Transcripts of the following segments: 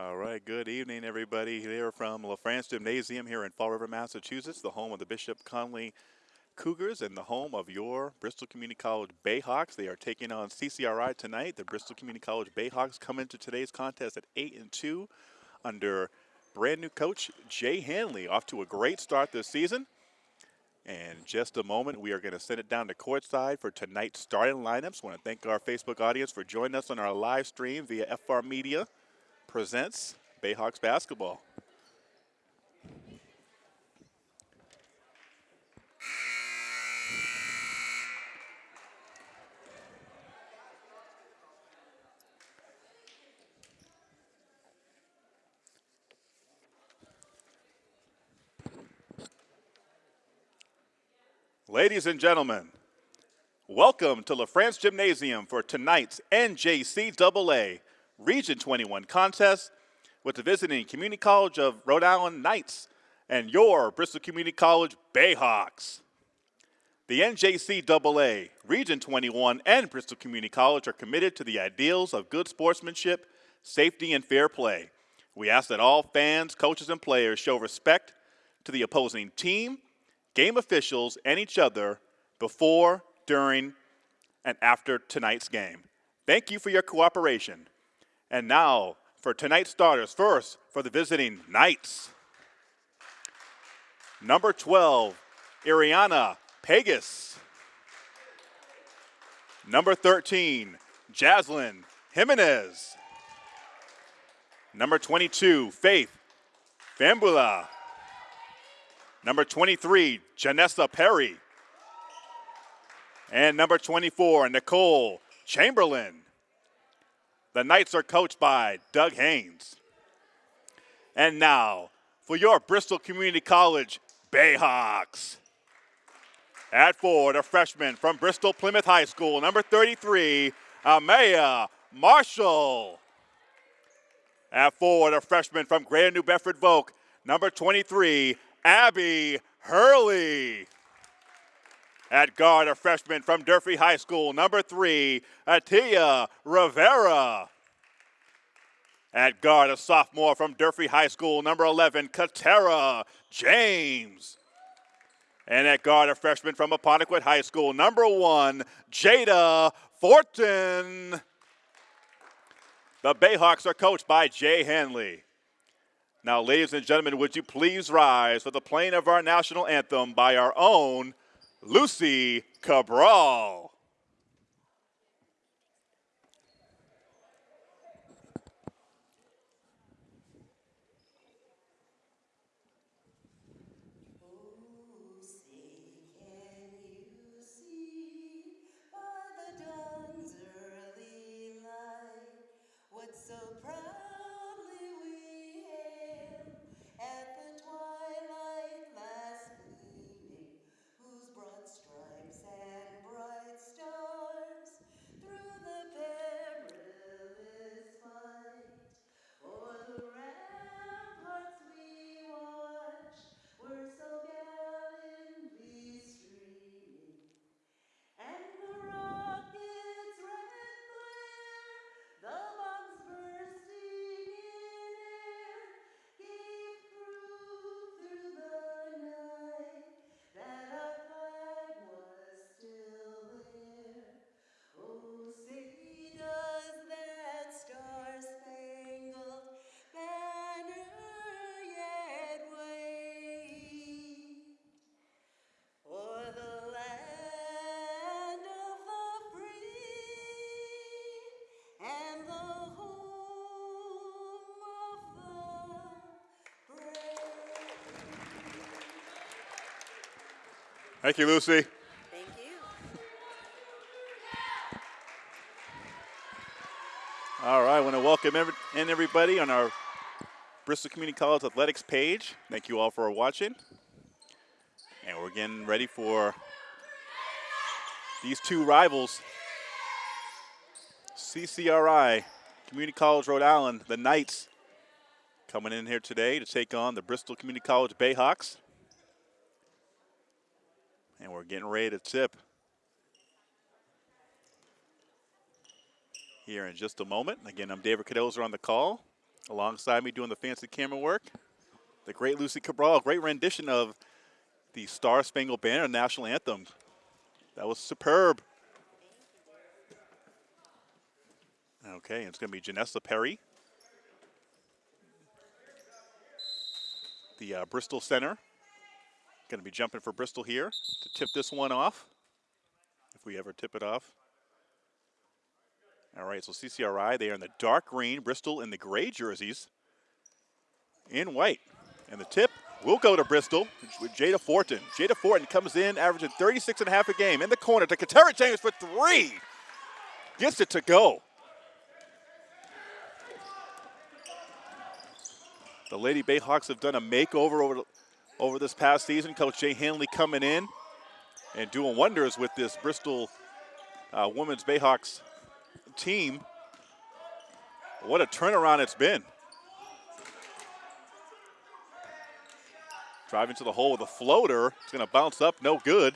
All right, good evening, everybody. Here from LaFrance Gymnasium here in Fall River, Massachusetts, the home of the Bishop Connolly Cougars and the home of your Bristol Community College Bayhawks. They are taking on CCRI tonight. The Bristol Community College Bayhawks come into today's contest at 8 and 2 under brand new coach Jay Hanley, off to a great start this season. And just a moment, we are going to send it down to courtside for tonight's starting lineups. Want to thank our Facebook audience for joining us on our live stream via FR Media presents Bayhawks basketball. Ladies and gentlemen, welcome to LaFrance Gymnasium for tonight's NJCAA Region 21 contest with the visiting Community College of Rhode Island Knights and your Bristol Community College Bayhawks. The NJCAA, Region 21, and Bristol Community College are committed to the ideals of good sportsmanship, safety, and fair play. We ask that all fans, coaches, and players show respect to the opposing team, game officials, and each other before, during, and after tonight's game. Thank you for your cooperation. And now for tonight's starters. First, for the visiting Knights. Number 12, Ariana Pegas. Number 13, Jaslyn Jimenez. Number 22, Faith Fambula. Number 23, Janessa Perry. And number 24, Nicole Chamberlain. The Knights are coached by Doug Haynes. And now, for your Bristol Community College Bayhawks. At four, a freshman from Bristol Plymouth High School, number 33, Amaya Marshall. At four, a freshman from Greater New Bedford Voc, number 23, Abby Hurley. At guard, a freshman from Durfee High School, number three, Atia Rivera. At guard, a sophomore from Durfee High School, number 11, Katera James. And at guard, a freshman from Apponequet High School, number one, Jada Fortin. The Bayhawks are coached by Jay Hanley. Now, ladies and gentlemen, would you please rise for the playing of our national anthem by our own Lucy Cabral. Thank you, Lucy. Thank you. All right, I want to welcome in everybody on our Bristol Community College Athletics page. Thank you all for watching. And we're getting ready for these two rivals. CCRI, Community College Rhode Island, the Knights coming in here today to take on the Bristol Community College Bayhawks. And we're getting ready to tip here in just a moment. Again, I'm David Cadozer on the call. Alongside me doing the fancy camera work, the great Lucy Cabral, great rendition of the Star Spangled Banner national anthem. That was superb. Okay, it's going to be Janessa Perry. The uh, Bristol Center. Going to be jumping for Bristol here to tip this one off, if we ever tip it off. All right, so CCRI, they are in the dark green, Bristol in the gray jerseys, in white. And the tip will go to Bristol with Jada Fortin. Jada Fortin comes in, averaging 36 and a half a game in the corner to Katera James for three. Gets it to go. The Lady Bayhawks have done a makeover over, over this past season. Coach Jay Hanley coming in and doing wonders with this Bristol uh, Women's Bayhawks team. What a turnaround it's been. Driving to the hole with a floater. It's going to bounce up, no good.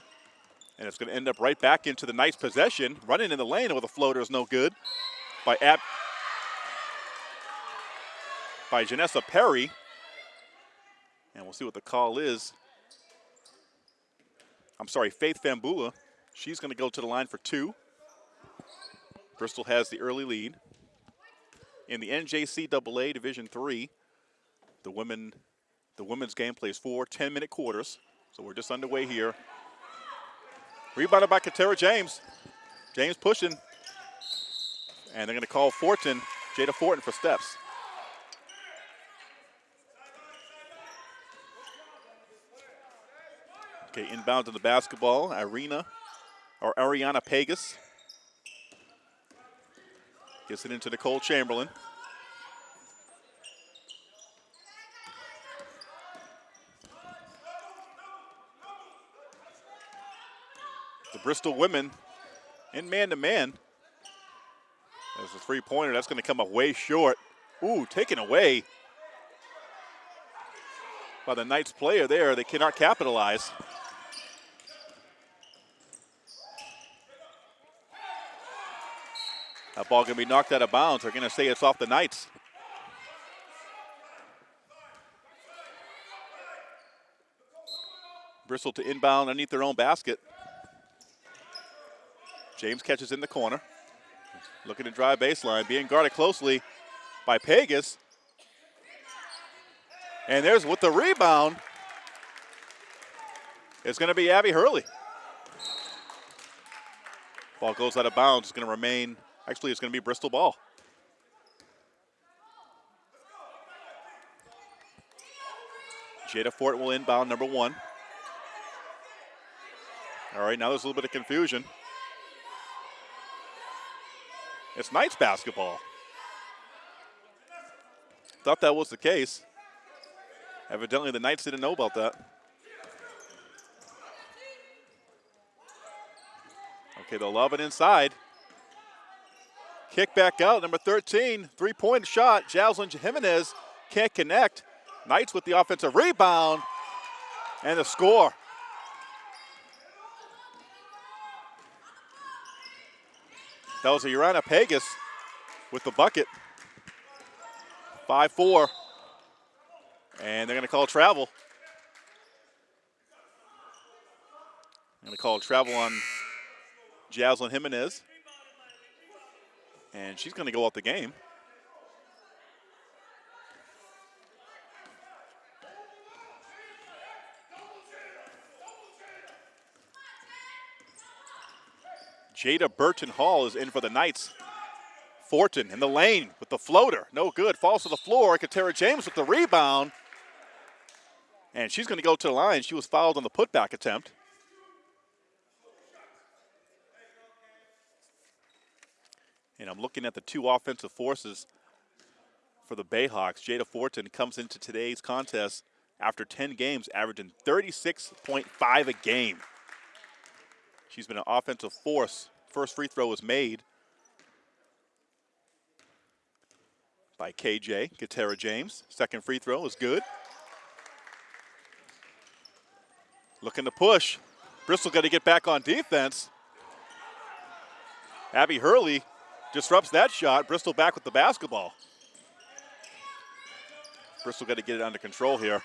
And it's going to end up right back into the nice possession. Running in the lane with a floater is no good by Ab by Janessa Perry. And we'll see what the call is. I'm sorry, Faith Fambula. She's going to go to the line for two. Bristol has the early lead. In the NJCAA Division Three, the women, the women's game plays four 10-minute quarters. So we're just underway here. Rebounded by Katera James. James pushing. And they're going to call Fortin, Jada Fortin for steps. Okay, inbound to the basketball, Irina, or Ariana Pegas. Gets it into Nicole Chamberlain. The Bristol women in man-to-man. -man. There's a three-pointer. That's going to come up way short. Ooh, taken away by the Knights player there. They cannot capitalize. That ball going to be knocked out of bounds. They're going to say it's off the Knights. Bristol to inbound underneath their own basket. James catches in the corner. Looking to drive baseline, being guarded closely by Pegas. And there's with the rebound. It's going to be Abby Hurley. Ball goes out of bounds. It's going to remain Actually, it's going to be Bristol ball. Jada Fort will inbound number one. All right, now there's a little bit of confusion. It's Knights basketball. Thought that was the case. Evidently, the Knights didn't know about that. Okay, they'll love it inside. Kick back out, number 13, three-point shot. Jaslyn Jimenez can't connect. Knights with the offensive rebound and the score. That was a Urana Pegas with the bucket. 5-4. And they're going to call travel. They're going to call travel on Jaslyn Jimenez. And she's going to go out the game. Jada Burton Hall is in for the Knights. Fortin in the lane with the floater. No good. Falls to the floor. Katera James with the rebound. And she's going to go to the line. She was fouled on the putback attempt. And I'm looking at the two offensive forces for the Bayhawks. Jada Fortin comes into today's contest after 10 games, averaging 36.5 a game. She's been an offensive force. First free throw was made by KJ, Katera James. Second free throw is good. Looking to push. Bristol got to get back on defense. Abby Hurley disrupts that shot. Bristol back with the basketball. Bristol got to get it under control here.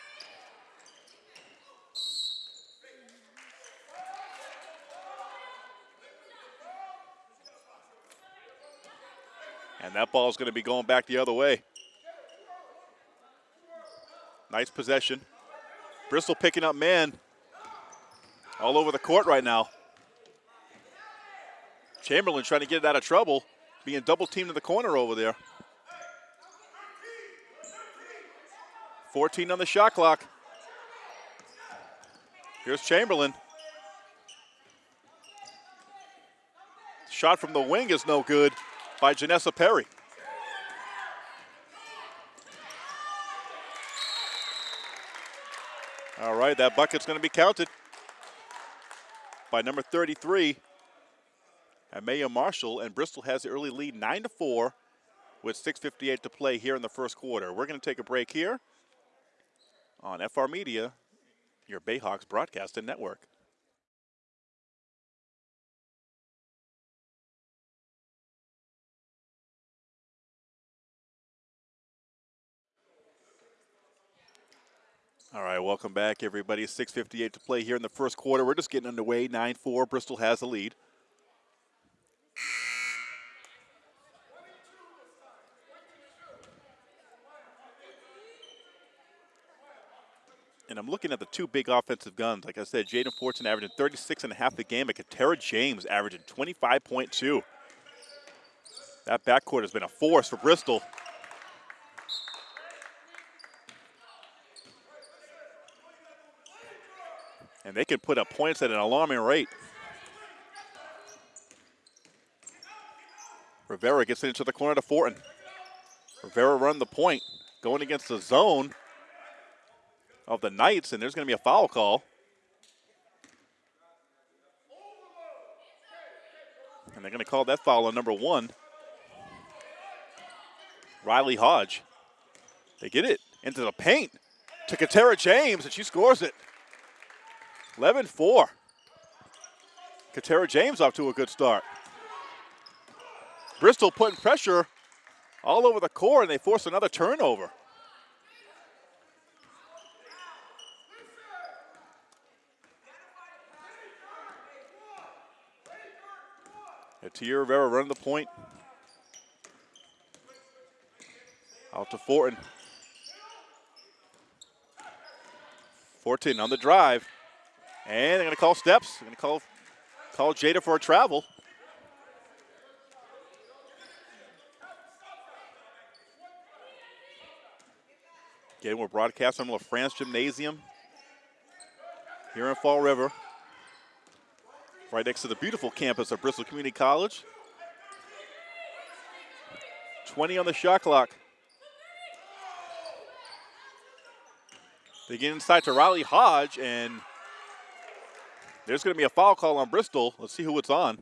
And that ball is going to be going back the other way. Nice possession. Bristol picking up man all over the court right now. Chamberlain trying to get it out of trouble, being double teamed in the corner over there. 14 on the shot clock. Here's Chamberlain. Shot from the wing is no good by Janessa Perry. All right, that bucket's going to be counted by number 33, Amaya Marshall, and Bristol has the early lead 9 to 4 with 6.58 to play here in the first quarter. We're going to take a break here on FR Media, your Bayhawks broadcasting network. All right, welcome back, everybody. 6.58 to play here in the first quarter. We're just getting underway. 9 4. Bristol has the lead. And I'm looking at the two big offensive guns. Like I said, Jada Fortin averaging 36 and a half a game, and Katera James averaging 25.2. That backcourt has been a force for Bristol. and they can put up points at an alarming rate. Rivera gets it into the corner to Fortin. Rivera run the point, going against the zone of the Knights, and there's going to be a foul call. And they're going to call that foul on number one. Riley Hodge. They get it into the paint to Katera James, and she scores it. 11 4. Katera James off to a good start. Bristol putting pressure all over the court, and they force another turnover. Atia Rivera running the point. Out to Fortin. Fortin on the drive. And they're going to call steps. They're going to call, call Jada for a travel. Again, we're broadcasting from LaFrance Gymnasium here in Fall River, right next to the beautiful campus of Bristol Community College. 20 on the shot clock. They get inside to Riley Hodge, and there's going to be a foul call on Bristol. Let's see who it's on.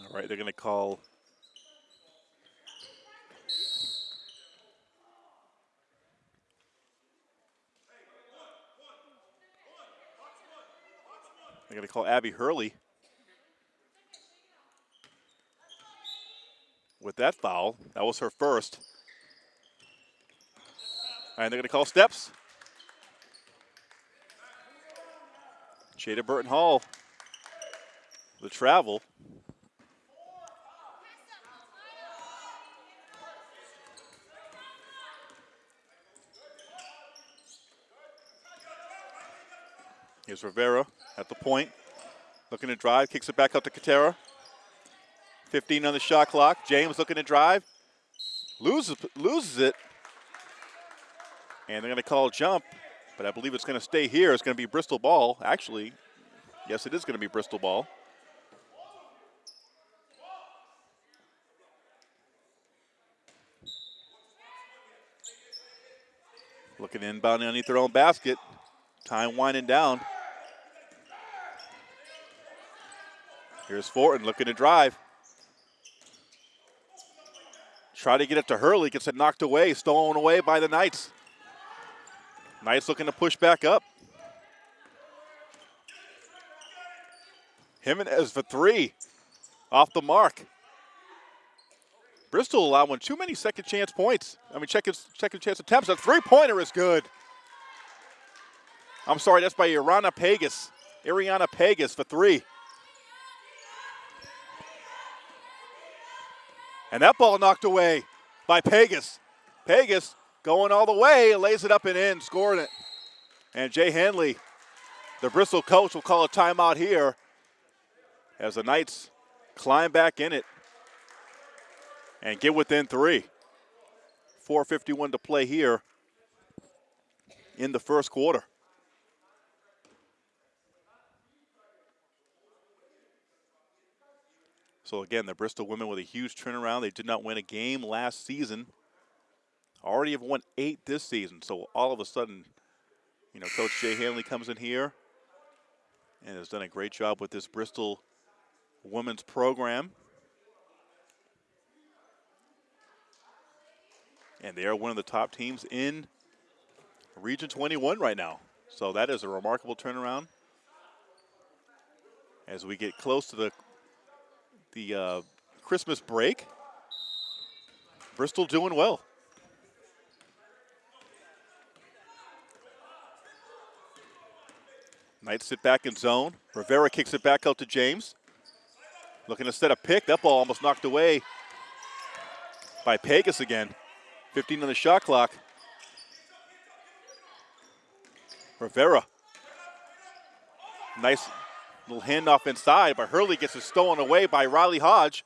All right, they're going to call They're going to call Abby Hurley. with that foul. That was her first. And they're going to call steps. Jada Burton Hall, the travel. Here's Rivera at the point, looking to drive, kicks it back up to Katera. 15 on the shot clock. James looking to drive. Loses, loses it. And they're going to call jump, but I believe it's going to stay here. It's going to be Bristol ball. Actually, yes, it is going to be Bristol ball. Looking inbound underneath their own basket. Time winding down. Here's Fortin looking to drive. Try to get it to Hurley, gets it knocked away, stolen away by the Knights. Knights looking to push back up. Jimenez for three. Off the mark. Bristol allowing too many second chance points. I mean, second, second chance attempts. A three pointer is good. I'm sorry, that's by Irana Pegas. Ariana Pegas for three. And that ball knocked away by Pegas. Pegas going all the way, lays it up and in, scoring it. And Jay Hanley, the Bristol coach, will call a timeout here as the Knights climb back in it and get within three. 4.51 to play here in the first quarter. So again, the Bristol women with a huge turnaround. They did not win a game last season. Already have won eight this season. So all of a sudden, you know, Coach Jay Hanley comes in here and has done a great job with this Bristol women's program. And they are one of the top teams in Region 21 right now. So that is a remarkable turnaround. As we get close to the the uh, Christmas break. Bristol doing well. Knights sit back in zone. Rivera kicks it back out to James. Looking to set a pick. That ball almost knocked away by Pegas again. 15 on the shot clock. Rivera. Nice Little handoff inside, but Hurley gets it stolen away by Riley Hodge.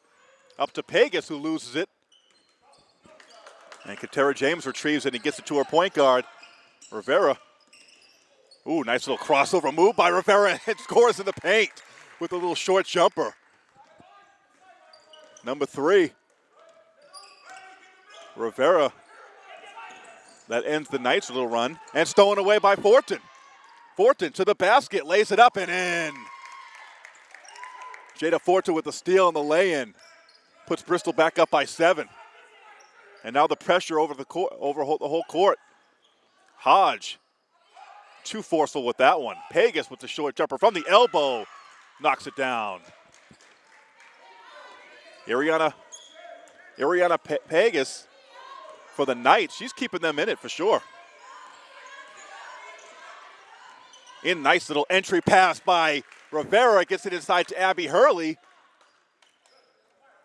Up to Pegas, who loses it. And Katera James retrieves it and gets it to her point guard, Rivera. Ooh, nice little crossover move by Rivera and scores in the paint with a little short jumper. Number three, Rivera. That ends the Knights' little run and stolen away by Fortin. Fortin to the basket, lays it up and in. Jada Fortin with the steal and the lay-in puts Bristol back up by seven. And now the pressure over the court, over the whole court. Hodge, too forceful with that one. Pegas with the short jumper from the elbow, knocks it down. Ariana, Ariana Pe Pegas for the Knights. She's keeping them in it for sure. In nice little entry pass by Rivera gets it inside to Abby Hurley.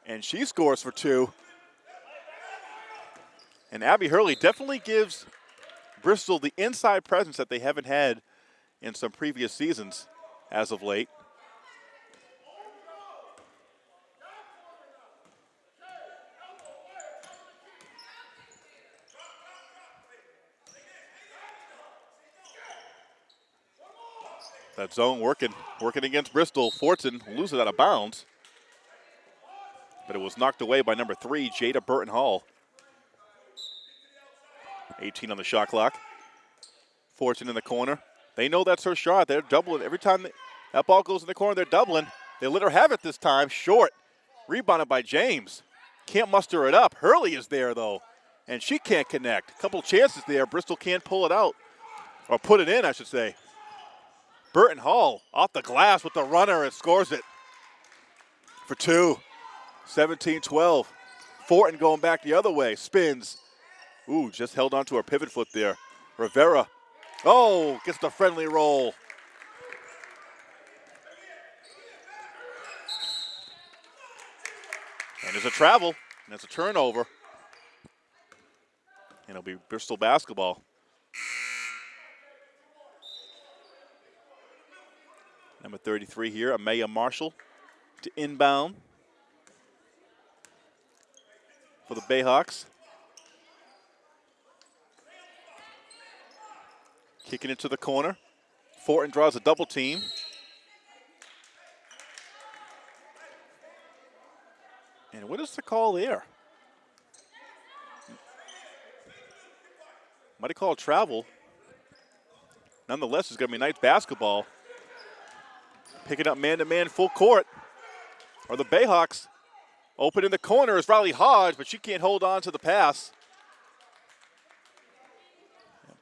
And she scores for two. And Abby Hurley definitely gives Bristol the inside presence that they haven't had in some previous seasons as of late. That zone working, working against Bristol. Fortin loses out of bounds. But it was knocked away by number three, Jada Burton Hall. 18 on the shot clock. Fortin in the corner. They know that's her shot. They're doubling. Every time that ball goes in the corner, they're doubling. They let her have it this time. Short. Rebounded by James. Can't muster it up. Hurley is there, though, and she can't connect. A couple chances there. Bristol can't pull it out, or put it in, I should say. Burton Hall off the glass with the runner and scores it for two. 17-12. Fortin going back the other way. Spins. Ooh, just held on to her pivot foot there. Rivera. Oh, gets the friendly roll. And there's a travel, and it's a turnover. And it'll be Bristol basketball. Number 33 here, Amaya Marshall to inbound for the Bayhawks. Kicking it to the corner. Fortin draws a double team. And what is the call there? Might have called travel. Nonetheless, it's going to be nice basketball. Picking up man-to-man full court are the Bayhawks. Open in the corner is Riley Hodge, but she can't hold on to the pass.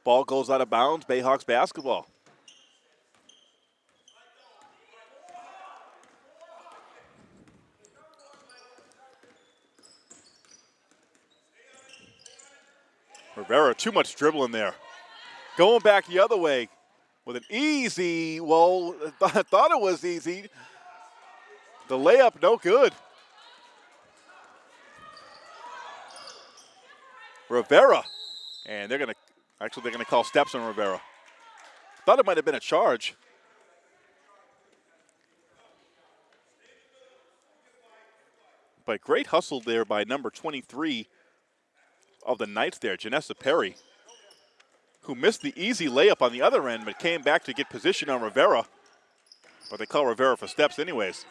Ball goes out of bounds, Bayhawks basketball. Rivera, too much dribbling there. Going back the other way with an easy, well, I thought it was easy. The layup, no good. Rivera. And they're going to, actually, they're going to call steps on Rivera. Thought it might have been a charge. But great hustle there by number 23 of the Knights there, Janessa Perry, who missed the easy layup on the other end but came back to get position on Rivera. But they call Rivera for steps anyways.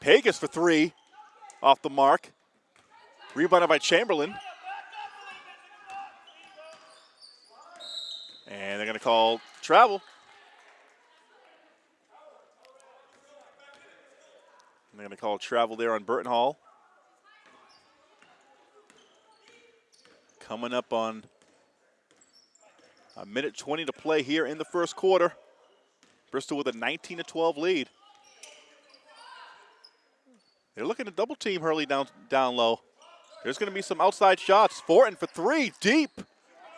Pegas for three off the mark. Rebounded by Chamberlain. And they're going to call travel. They're going to call travel there on Burton Hall. Coming up on a minute 20 to play here in the first quarter. Bristol with a 19 to 12 lead. They're looking to double team Hurley down, down low. There's going to be some outside shots. Fortin for three, deep.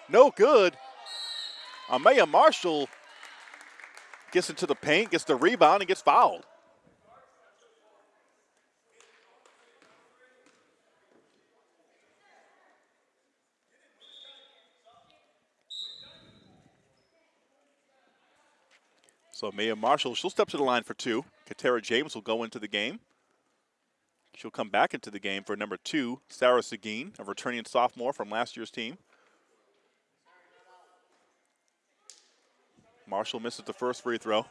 No good. Amaya Marshall gets into the paint, gets the rebound, and gets fouled. So Maya Marshall, she'll step to the line for two. Katera James will go into the game. She'll come back into the game for number two, Sarah Seguin, a returning sophomore from last year's team. Marshall misses the first free throw.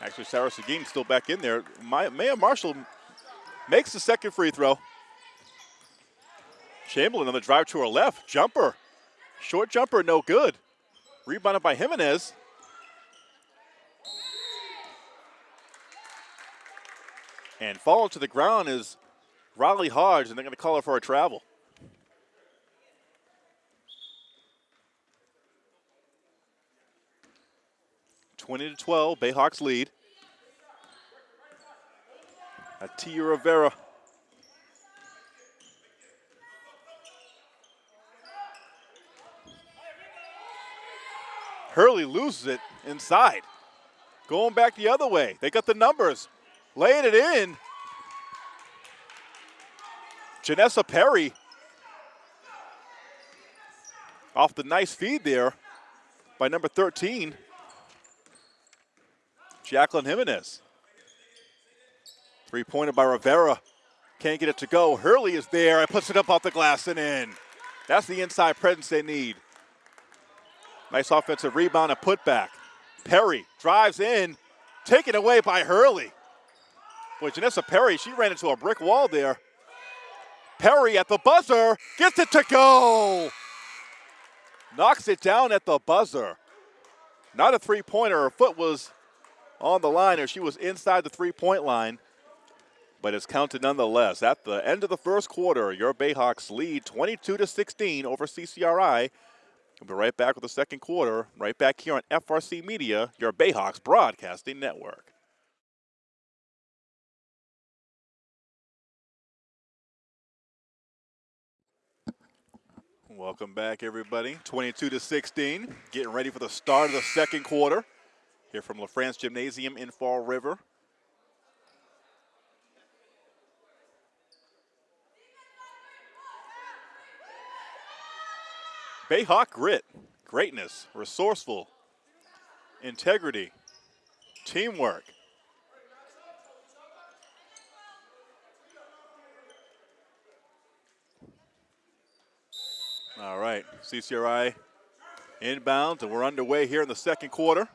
Actually, Sarah Seguin still back in there. Maya Marshall makes the second free throw. Chamberlain on the drive to her left. Jumper. Short jumper, no good. Rebounded by Jimenez. And falling to the ground is Riley Hodge, and they're going to call her for a travel. Twenty to twelve, Bayhawks lead. Atia Rivera Hurley loses it inside. Going back the other way. They got the numbers. Laying it in. Janessa Perry off the nice feed there by number 13, Jacqueline Jimenez. Three-pointer by Rivera. Can't get it to go. Hurley is there and puts it up off the glass and in. That's the inside presence they need. Nice offensive rebound and putback. Perry drives in, taken away by Hurley. Boy, Janessa Perry, she ran into a brick wall there. Perry at the buzzer, gets it to go. Knocks it down at the buzzer. Not a three-pointer, her foot was on the line or she was inside the three-point line, but it's counted nonetheless. At the end of the first quarter, your Bayhawks lead 22 to 16 over CCRI. We'll be right back with the second quarter, right back here on FRC Media, your Bayhawks Broadcasting Network. Welcome back, everybody. 22 to 16, getting ready for the start of the second quarter here from LaFrance Gymnasium in Fall River. Bayhawk grit, greatness, resourceful, integrity, teamwork. All right, CCRI inbounds, and we're underway here in the second quarter.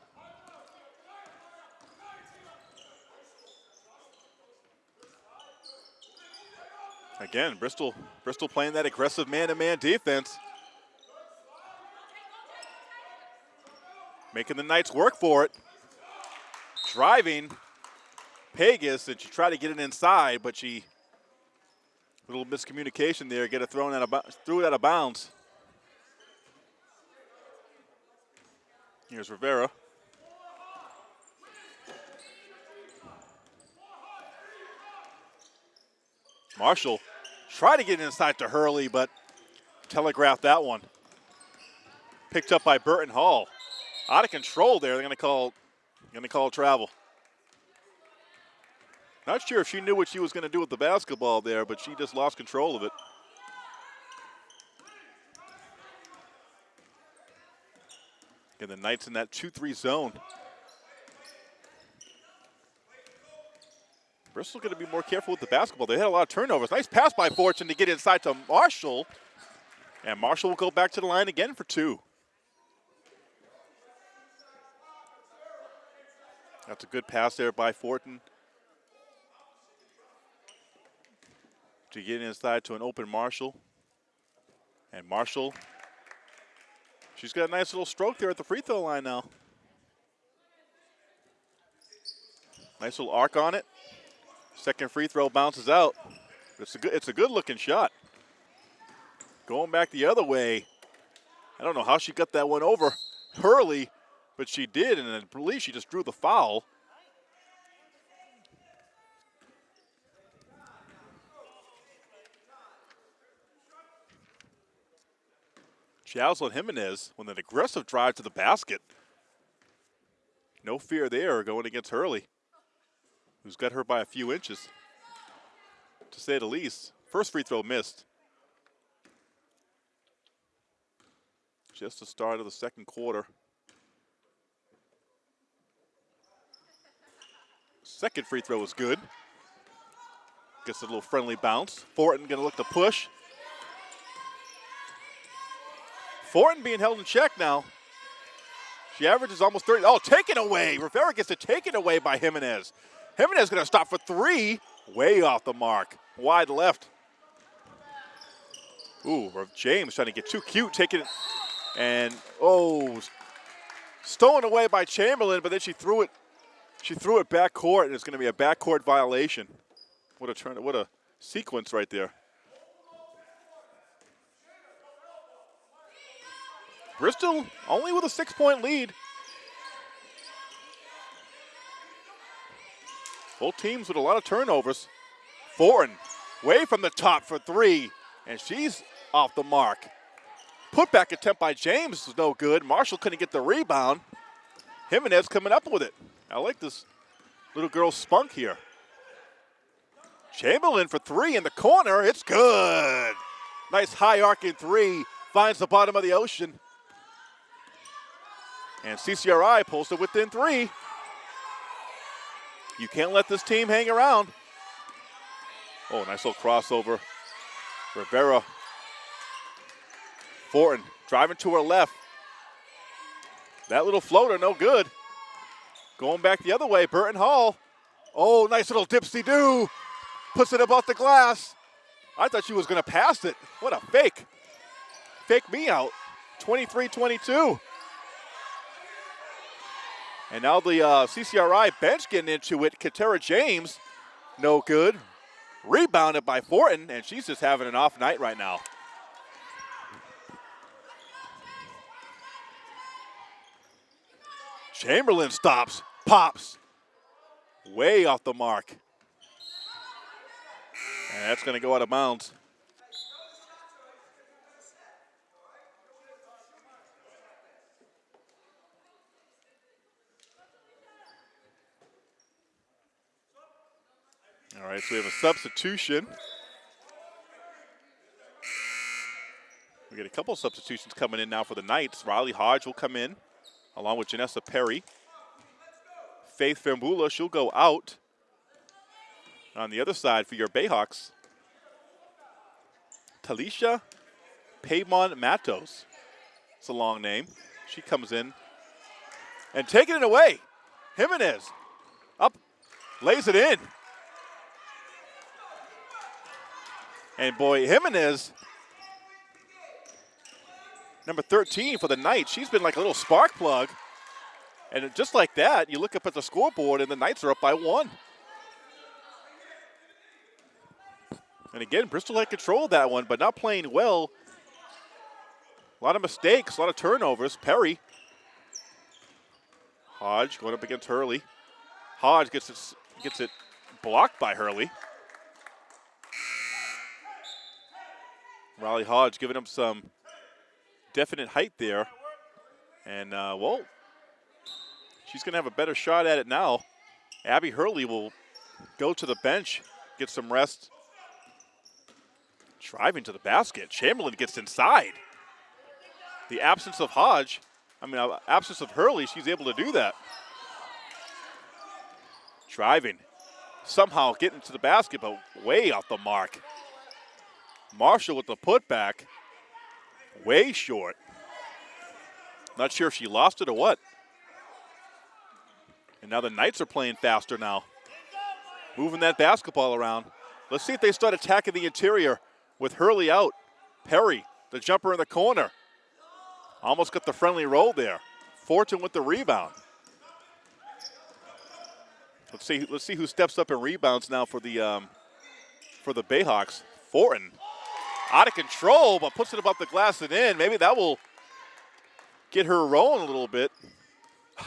Again, Bristol, Bristol playing that aggressive man-to-man -man defense. Making the Knights work for it. Driving Pegas, and she tried to get it inside, but she, a little miscommunication there, get it thrown out of, threw it out of bounds. Here's Rivera. Marshall tried to get inside to Hurley, but telegraphed that one. Picked up by Burton Hall. Out of control there. They're going to call, going to call travel. Not sure if she knew what she was going to do with the basketball there, but she just lost control of it. And the Knights in that 2-3 zone. Bristol's going to be more careful with the basketball. They had a lot of turnovers. Nice pass by Fortin to get inside to Marshall. And Marshall will go back to the line again for two. That's a good pass there by Fortin. To get inside to an open Marshall. And Marshall, she's got a nice little stroke there at the free throw line now. Nice little arc on it. Second free throw bounces out. It's a good, it's a good looking shot. Going back the other way. I don't know how she got that one over Hurley, but she did, and I believe she just drew the foul. Jocelyn Jimenez with an aggressive drive to the basket. No fear there going against Hurley, who's got her by a few inches, to say the least. First free throw missed. Just the start of the second quarter. Second free throw was good. Gets a little friendly bounce. Fortin going to look to push. Fortin being held in check now. She averages almost 30. Oh, taken away. Rivera gets it taken away by Jimenez. Jimenez going to stop for three. Way off the mark. Wide left. Ooh, James trying to get too cute, taking it and oh, stolen away by Chamberlain, but then she threw it. She threw it back court, and it's going to be a back court violation. What a turn! What a sequence right there. Bristol only with a six-point lead. Both teams with a lot of turnovers. Fortin way from the top for three, and she's off the mark. Putback attempt by James was no good. Marshall couldn't get the rebound. Jimenez coming up with it. I like this little girl's spunk here. Chamberlain for three in the corner. It's good. Nice high arcing three. Finds the bottom of the ocean. And CCRI pulls it within three. You can't let this team hang around. Oh, nice little crossover. Rivera Fortin driving to her left. That little floater, no good. Going back the other way, Burton Hall. Oh, nice little dipsy do. Puts it above the glass. I thought she was going to pass it. What a fake. Fake me out. 23-22. And now the uh, CCRI bench getting into it. Katera James, no good. Rebounded by Fortin, and she's just having an off night right now. Chamberlain stops, pops, way off the mark. And that's going to go out of bounds. All right, so we have a substitution. We get a couple substitutions coming in now for the Knights. Riley Hodge will come in along with Janessa Perry. Faith Fambula, she'll go out. On the other side for your Bayhawks, Talisha Paymon Matos. It's a long name. She comes in and taking it away. Jimenez up, lays it in. And boy, Jimenez number 13 for the Knights. She's been like a little spark plug. And just like that, you look up at the scoreboard and the Knights are up by one. And again, Bristol had control that one, but not playing well. A lot of mistakes, a lot of turnovers. Perry Hodge going up against Hurley. Hodge gets it, gets it blocked by Hurley. Riley Hodge giving him some definite height there. And, uh, well, she's going to have a better shot at it now. Abby Hurley will go to the bench, get some rest. Driving to the basket. Chamberlain gets inside. The absence of Hodge, I mean, uh, absence of Hurley, she's able to do that. Driving. Somehow getting to the basket, but way off the mark. Marshall with the putback. Way short. Not sure if she lost it or what. And now the Knights are playing faster now. Moving that basketball around. Let's see if they start attacking the interior with Hurley out. Perry, the jumper in the corner. Almost got the friendly roll there. Fortin with the rebound. Let's see. Let's see who steps up and rebounds now for the um, for the Bayhawks. Fortin, out of control, but puts it above the glass and in. Maybe that will get her rolling a little bit. a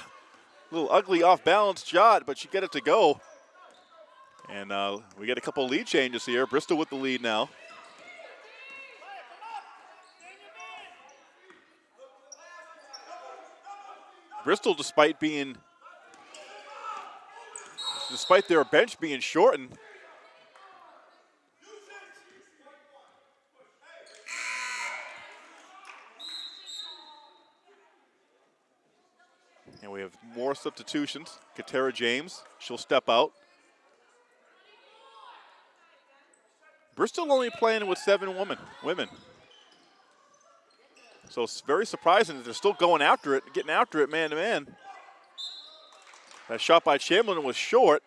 little ugly off balance shot, but she get it to go. And uh, we get a couple lead changes here. Bristol with the lead now. Bristol, despite being, despite their bench being shortened, we have more substitutions. Katera James, she'll step out. Bristol only playing with seven women. Women. So it's very surprising that they're still going after it, getting after it man to man. That shot by Chamberlain was short.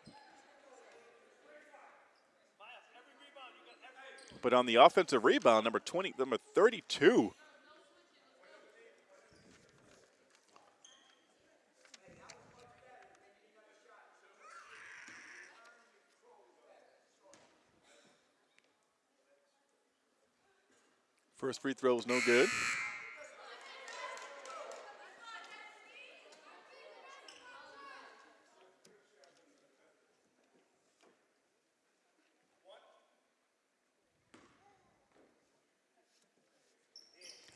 But on the offensive rebound, number 20, number 32, First free throw was no good.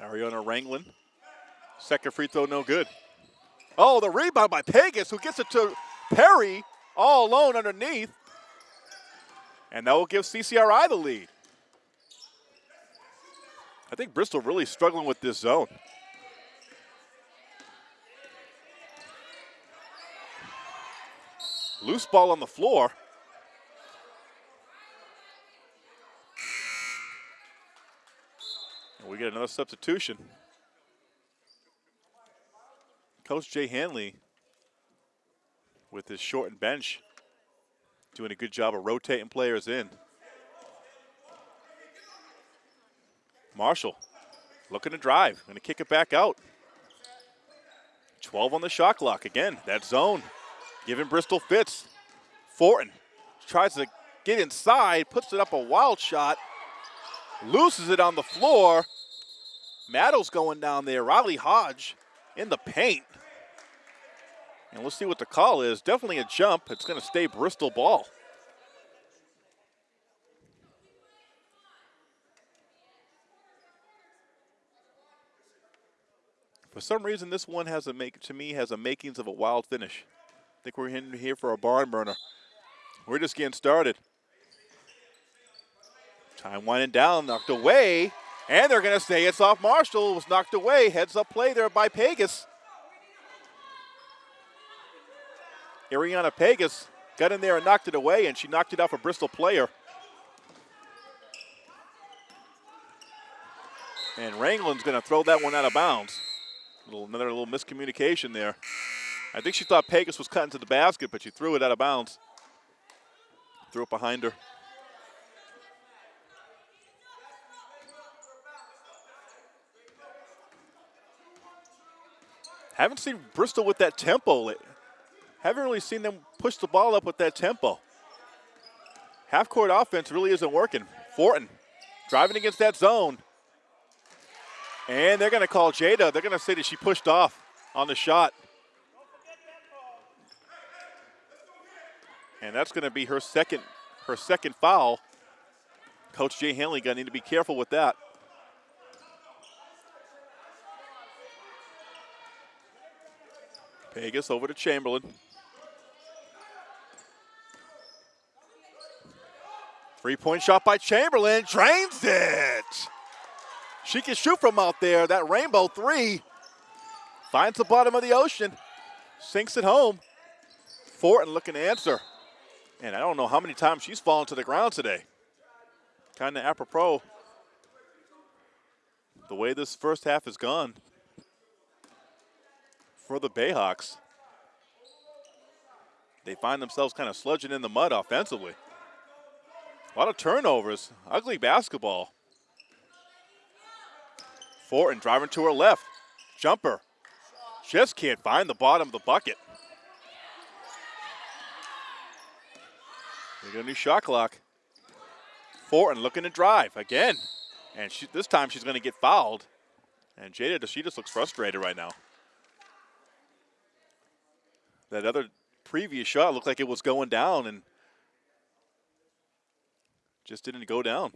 Ariana Ranglin. Second free throw, no good. Oh, the rebound by Pegas, who gets it to Perry, all alone underneath. And that will give CCRI the lead. I think Bristol really struggling with this zone. Loose ball on the floor. And we get another substitution. Coach Jay Hanley with his shortened bench doing a good job of rotating players in. Marshall looking to drive, going to kick it back out. 12 on the shot clock. Again, that zone giving Bristol fits. Fortin tries to get inside, puts it up a wild shot, loses it on the floor. Maddow's going down there. Riley Hodge in the paint. And let's see what the call is. Definitely a jump. It's going to stay Bristol ball. For some reason, this one has a make to me has a makings of a wild finish. I think we're in here for a barn burner. We're just getting started. Time winding down, knocked away, and they're going to say it's off Marshall. It was knocked away. Heads up play there by Pegas. Ariana Pegas got in there and knocked it away, and she knocked it off a Bristol player. And Ranglin's going to throw that one out of bounds. Little, another little miscommunication there. I think she thought Pegas was cutting to the basket, but she threw it out of bounds. Threw it behind her. Haven't seen Bristol with that tempo. Haven't really seen them push the ball up with that tempo. Half court offense really isn't working. Fortin driving against that zone. And they're going to call Jada. They're going to say that she pushed off on the shot. And that's going to be her second her second foul. Coach Jay Hanley going to need to be careful with that. Pegas over to Chamberlain. Three-point shot by Chamberlain, drains it. She can shoot from out there. That rainbow three finds the bottom of the ocean, sinks it home. Fortin looking to answer. And I don't know how many times she's fallen to the ground today. Kind of apropos the way this first half has gone for the Bayhawks. They find themselves kind of sludging in the mud offensively. A lot of turnovers, ugly basketball. Fortin driving to her left. Jumper. Just can't find the bottom of the bucket. They got a new shot clock. Fortin looking to drive again. And she, this time she's going to get fouled. And Jada, she just looks frustrated right now. That other previous shot looked like it was going down and just didn't go down.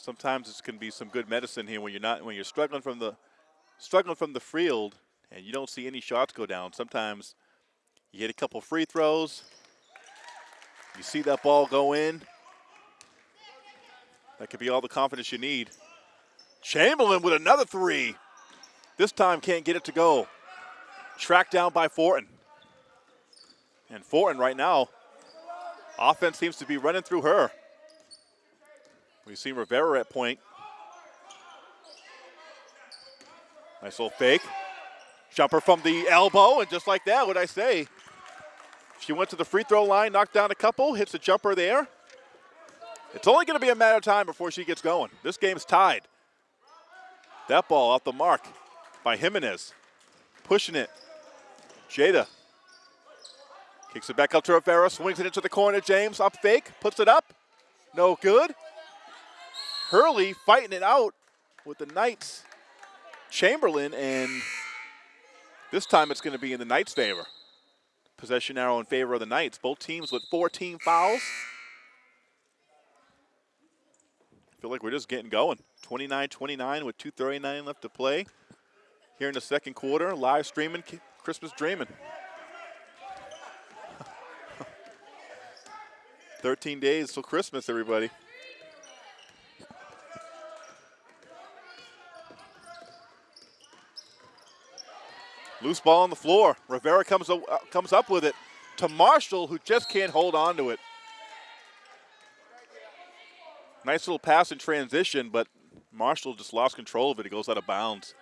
Sometimes it can be some good medicine here when you're not when you're struggling from the struggling from the field and you don't see any shots go down. Sometimes you hit a couple free throws, you see that ball go in. That could be all the confidence you need. Chamberlain with another three. This time can't get it to go. Tracked down by Fortin. And Fortin right now, offense seems to be running through her. We see Rivera at point. Nice little fake. Jumper from the elbow, and just like that, what I say, she went to the free throw line, knocked down a couple, hits a jumper there. It's only going to be a matter of time before she gets going. This game's tied. That ball off the mark by Jimenez. Pushing it. Jada. Kicks it back up to Rivera, swings it into the corner. James up fake, puts it up. No good. Hurley fighting it out with the Knights. Chamberlain, and this time it's going to be in the Knights' favor. Possession arrow in favor of the Knights. Both teams with 14 fouls. feel like we're just getting going. 29-29 with 2.39 left to play. Here in the second quarter, live streaming, Christmas dreaming. 13 days till Christmas, everybody. Loose ball on the floor. Rivera comes, uh, comes up with it to Marshall, who just can't hold on to it. Nice little pass in transition, but Marshall just lost control of it. It goes out of bounds.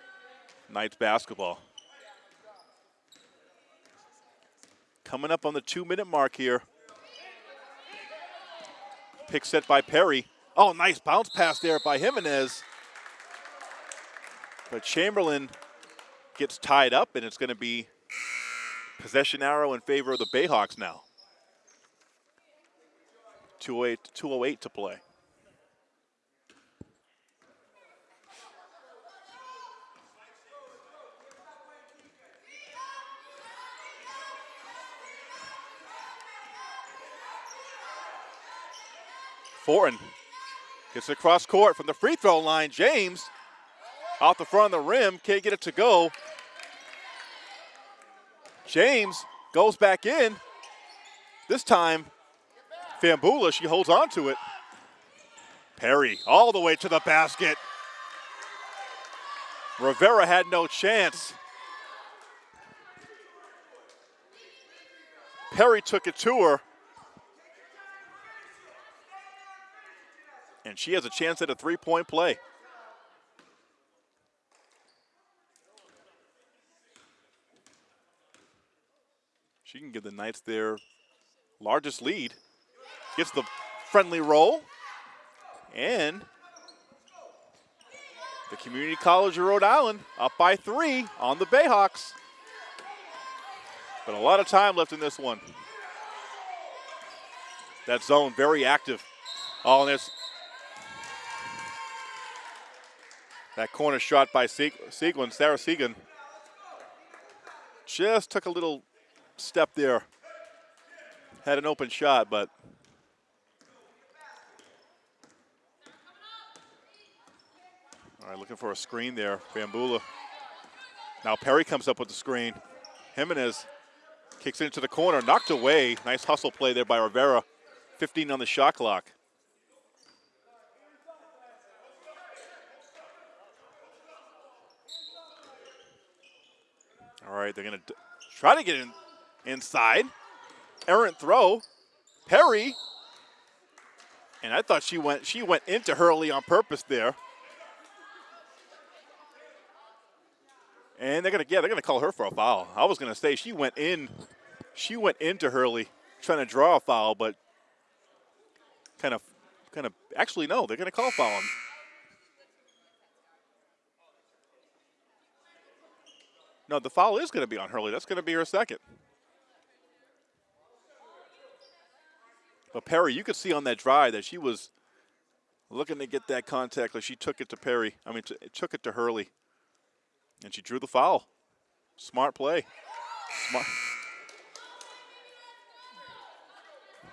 Knights basketball. Coming up on the two-minute mark here. Pick set by Perry. Oh, nice bounce pass there by Jimenez. But Chamberlain gets tied up, and it's going to be possession arrow in favor of the Bayhawks now. 208, 208 to play. Fortin gets across court from the free throw line. James off the front of the rim, can't get it to go. James goes back in. This time, Fambula, she holds on to it. Perry all the way to the basket. Rivera had no chance. Perry took it to her. and she has a chance at a three-point play. She can give the Knights their largest lead. Gets the friendly roll. And the Community College of Rhode Island up by three on the Bayhawks. But a lot of time left in this one. That zone very active. Oh, and there's That corner shot by Seguin, Sarah Seguin, just took a little step there. Had an open shot, but all right, looking for a screen there. Fambula. Now Perry comes up with the screen. Jimenez kicks it into the corner, knocked away. Nice hustle play there by Rivera. 15 on the shot clock. All right, they're going to try to get in inside. Errant throw. Perry. And I thought she went she went into Hurley on purpose there. And they're gonna yeah, they're gonna call her for a foul. I was gonna say she went in she went into Hurley trying to draw a foul, but kind of kind of actually no, they're gonna call foul on No, the foul is going to be on Hurley. That's going to be her second. But Perry, you could see on that drive that she was looking to get that contact. Like she took it to Perry. I mean, it took it to Hurley, and she drew the foul. Smart play. Smart.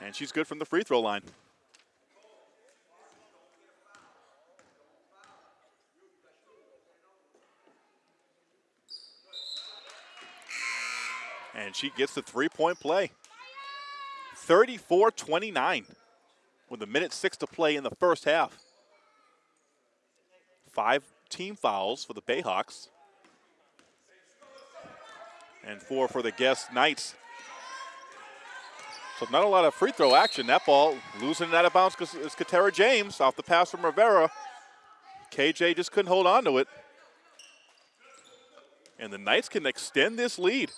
And she's good from the free throw line. And she gets the three-point play. 34-29 with a minute six to play in the first half. Five team fouls for the Bayhawks. And four for the guest Knights. So not a lot of free throw action. That ball losing it out of bounds is Katera James off the pass from Rivera. KJ just couldn't hold on to it. And the Knights can extend this lead.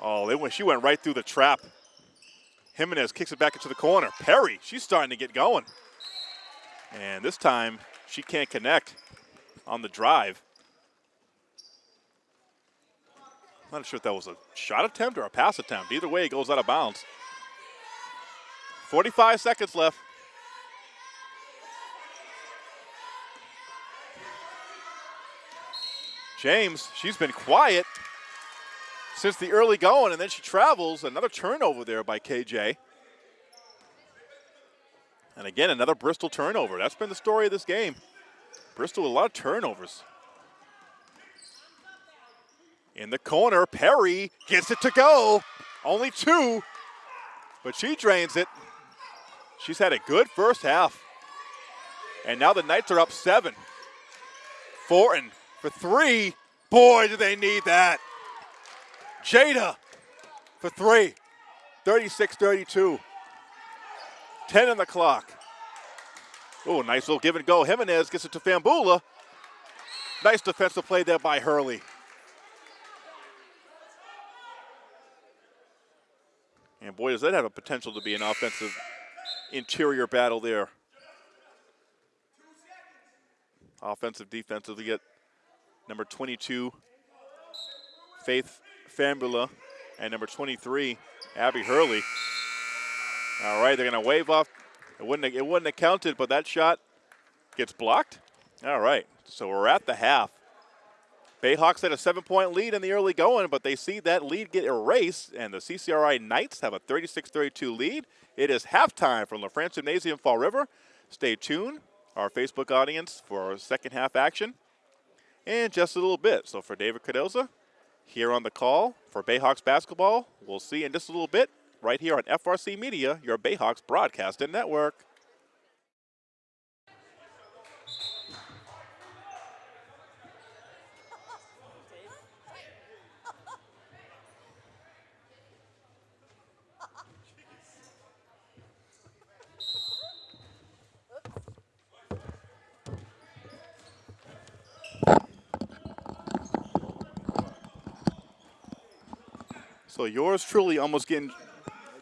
Oh, went, she went right through the trap. Jimenez kicks it back into the corner. Perry, she's starting to get going. And this time, she can't connect on the drive. Not sure if that was a shot attempt or a pass attempt. Either way, it goes out of bounds. 45 seconds left. James, she's been quiet since the early going, and then she travels. Another turnover there by KJ. And again, another Bristol turnover. That's been the story of this game. Bristol with a lot of turnovers. In the corner, Perry gets it to go. Only two, but she drains it. She's had a good first half. And now the Knights are up seven. Fortin for three. Boy, do they need that. Jada for three. 36-32. 10 on the clock. Oh, nice little give and go. Jimenez gets it to Fambula. Nice defensive play there by Hurley. And boy, does that have a potential to be an offensive interior battle there. Offensive, defensive, to get number 22, Faith Fambula, and number 23, Abby Hurley. All right, they're going to wave off. It wouldn't, have, it wouldn't have counted, but that shot gets blocked. All right, so we're at the half. Bayhawks had a seven-point lead in the early going, but they see that lead get erased, and the CCRI Knights have a 36-32 lead. It is halftime from LaFrance Gymnasium Fall River. Stay tuned, our Facebook audience, for our second half action in just a little bit. So for David Cardoza, here on the call for Bayhawks basketball. We'll see in just a little bit right here on FRC Media, your Bayhawks broadcasting network. So yours truly almost getting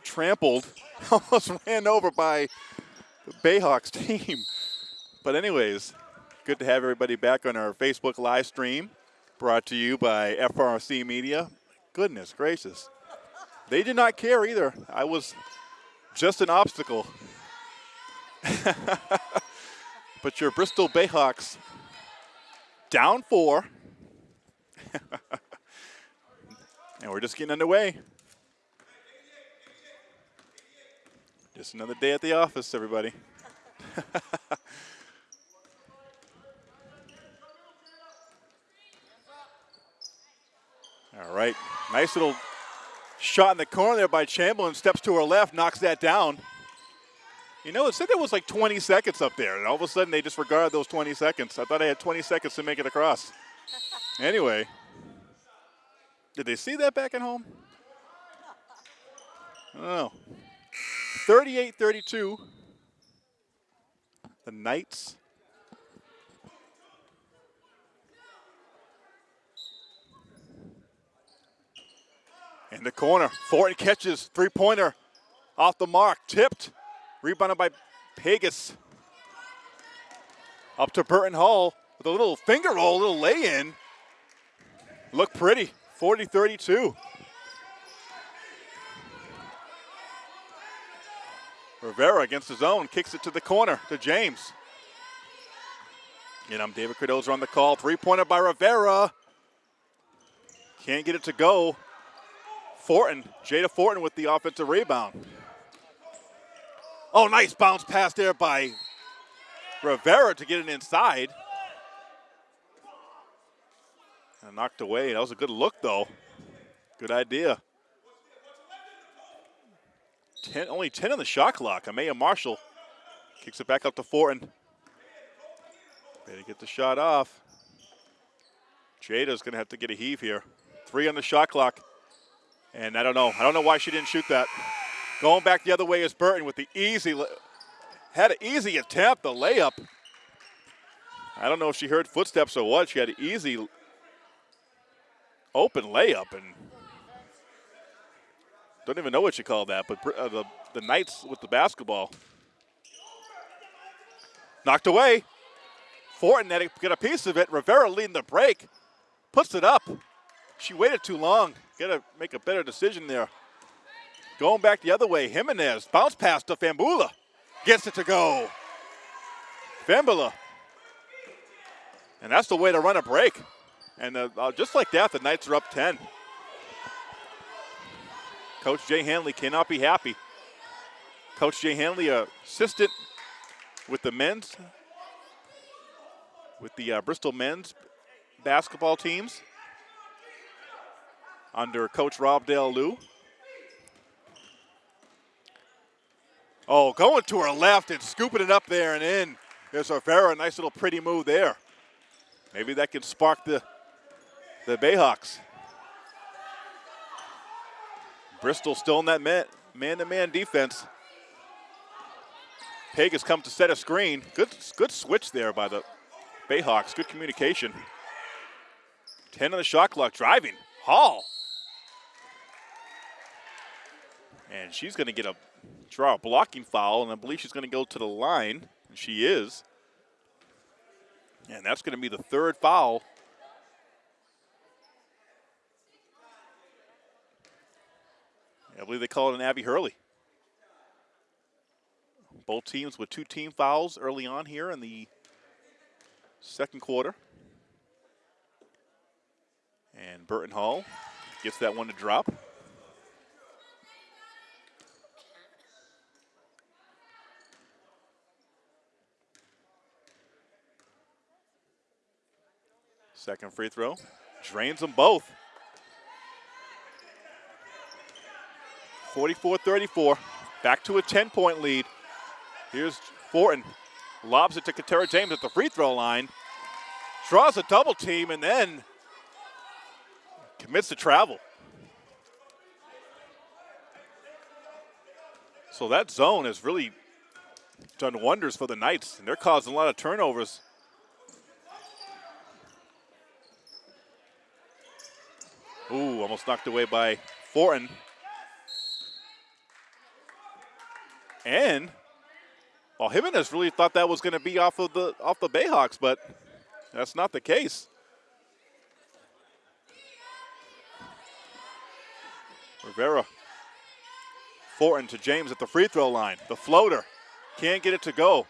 trampled, almost ran over by the Bayhawks team. But anyways, good to have everybody back on our Facebook live stream brought to you by FRC Media. Goodness gracious. They did not care either. I was just an obstacle. But your Bristol Bayhawks down four. and we're just getting underway. Just another day at the office, everybody. All right, nice little shot in the corner there by Chamberlain. Steps to her left, knocks that down. You know, it said there was like 20 seconds up there, and all of a sudden they disregarded those 20 seconds. I thought I had 20 seconds to make it across. anyway, did they see that back at home? I don't know. 38 32. The Knights. In the corner, Fortin catches three pointer off the mark, tipped, rebounded by Pegas. Up to Burton Hall with a little finger roll, a little lay in. Look pretty, 40 32. Rivera against his own, kicks it to the corner to James. And I'm David Cardoza on the call. Three pointer by Rivera. Can't get it to go. Fortin, Jada Fortin with the offensive rebound. Oh, nice bounce pass there by Rivera to get it inside. And knocked away. That was a good look, though. Good idea. 10, only 10 on the shot clock. Amaya Marshall kicks it back up to Fortin. Ready to get the shot off. Jada's going to have to get a heave here. Three on the shot clock. And I don't know. I don't know why she didn't shoot that. Going back the other way is Burton with the easy, had an easy attempt, the layup. I don't know if she heard footsteps or what. She had an easy open layup and don't even know what you call that, but uh, the, the Knights with the basketball. Knocked away. Fortin had to get a piece of it. Rivera leading the break. Puts it up. She waited too long. Got to make a better decision there. Going back the other way, Jimenez. Bounce pass to Fambula. Gets it to go. Fambula. And that's the way to run a break. And uh, uh just like that, the Knights are up 10. Coach Jay Hanley cannot be happy. Coach Jay Hanley, assistant with the men's, with the uh, Bristol men's basketball teams under Coach Rob Lou. Oh, going to her left and scooping it up there and in. There's Rivera, nice little pretty move there. Maybe that can spark the the Bayhawks. Bristol still in that man-to-man defense. Peg has come to set a screen. Good, good switch there by the Bayhawks. Good communication. 10 on the shot clock. Driving. Hall. And she's going to get a draw a blocking foul, and I believe she's going to go to the line. And she is. And that's going to be the third foul I believe they call it an Abby Hurley. Both teams with two team fouls early on here in the second quarter. And Burton Hall gets that one to drop. Second free throw. Drains them both. 44-34. Back to a 10-point lead. Here's Fortin. Lobs it to Katera James at the free throw line. Draws a double team and then commits to travel. So that zone has really done wonders for the Knights, and they're causing a lot of turnovers. Ooh, almost knocked away by Fortin. And well, Jimenez really thought that was going to be off of the off the Bayhawks, but that's not the case. Rivera. Fortin to James at the free throw line. The floater. Can't get it to go.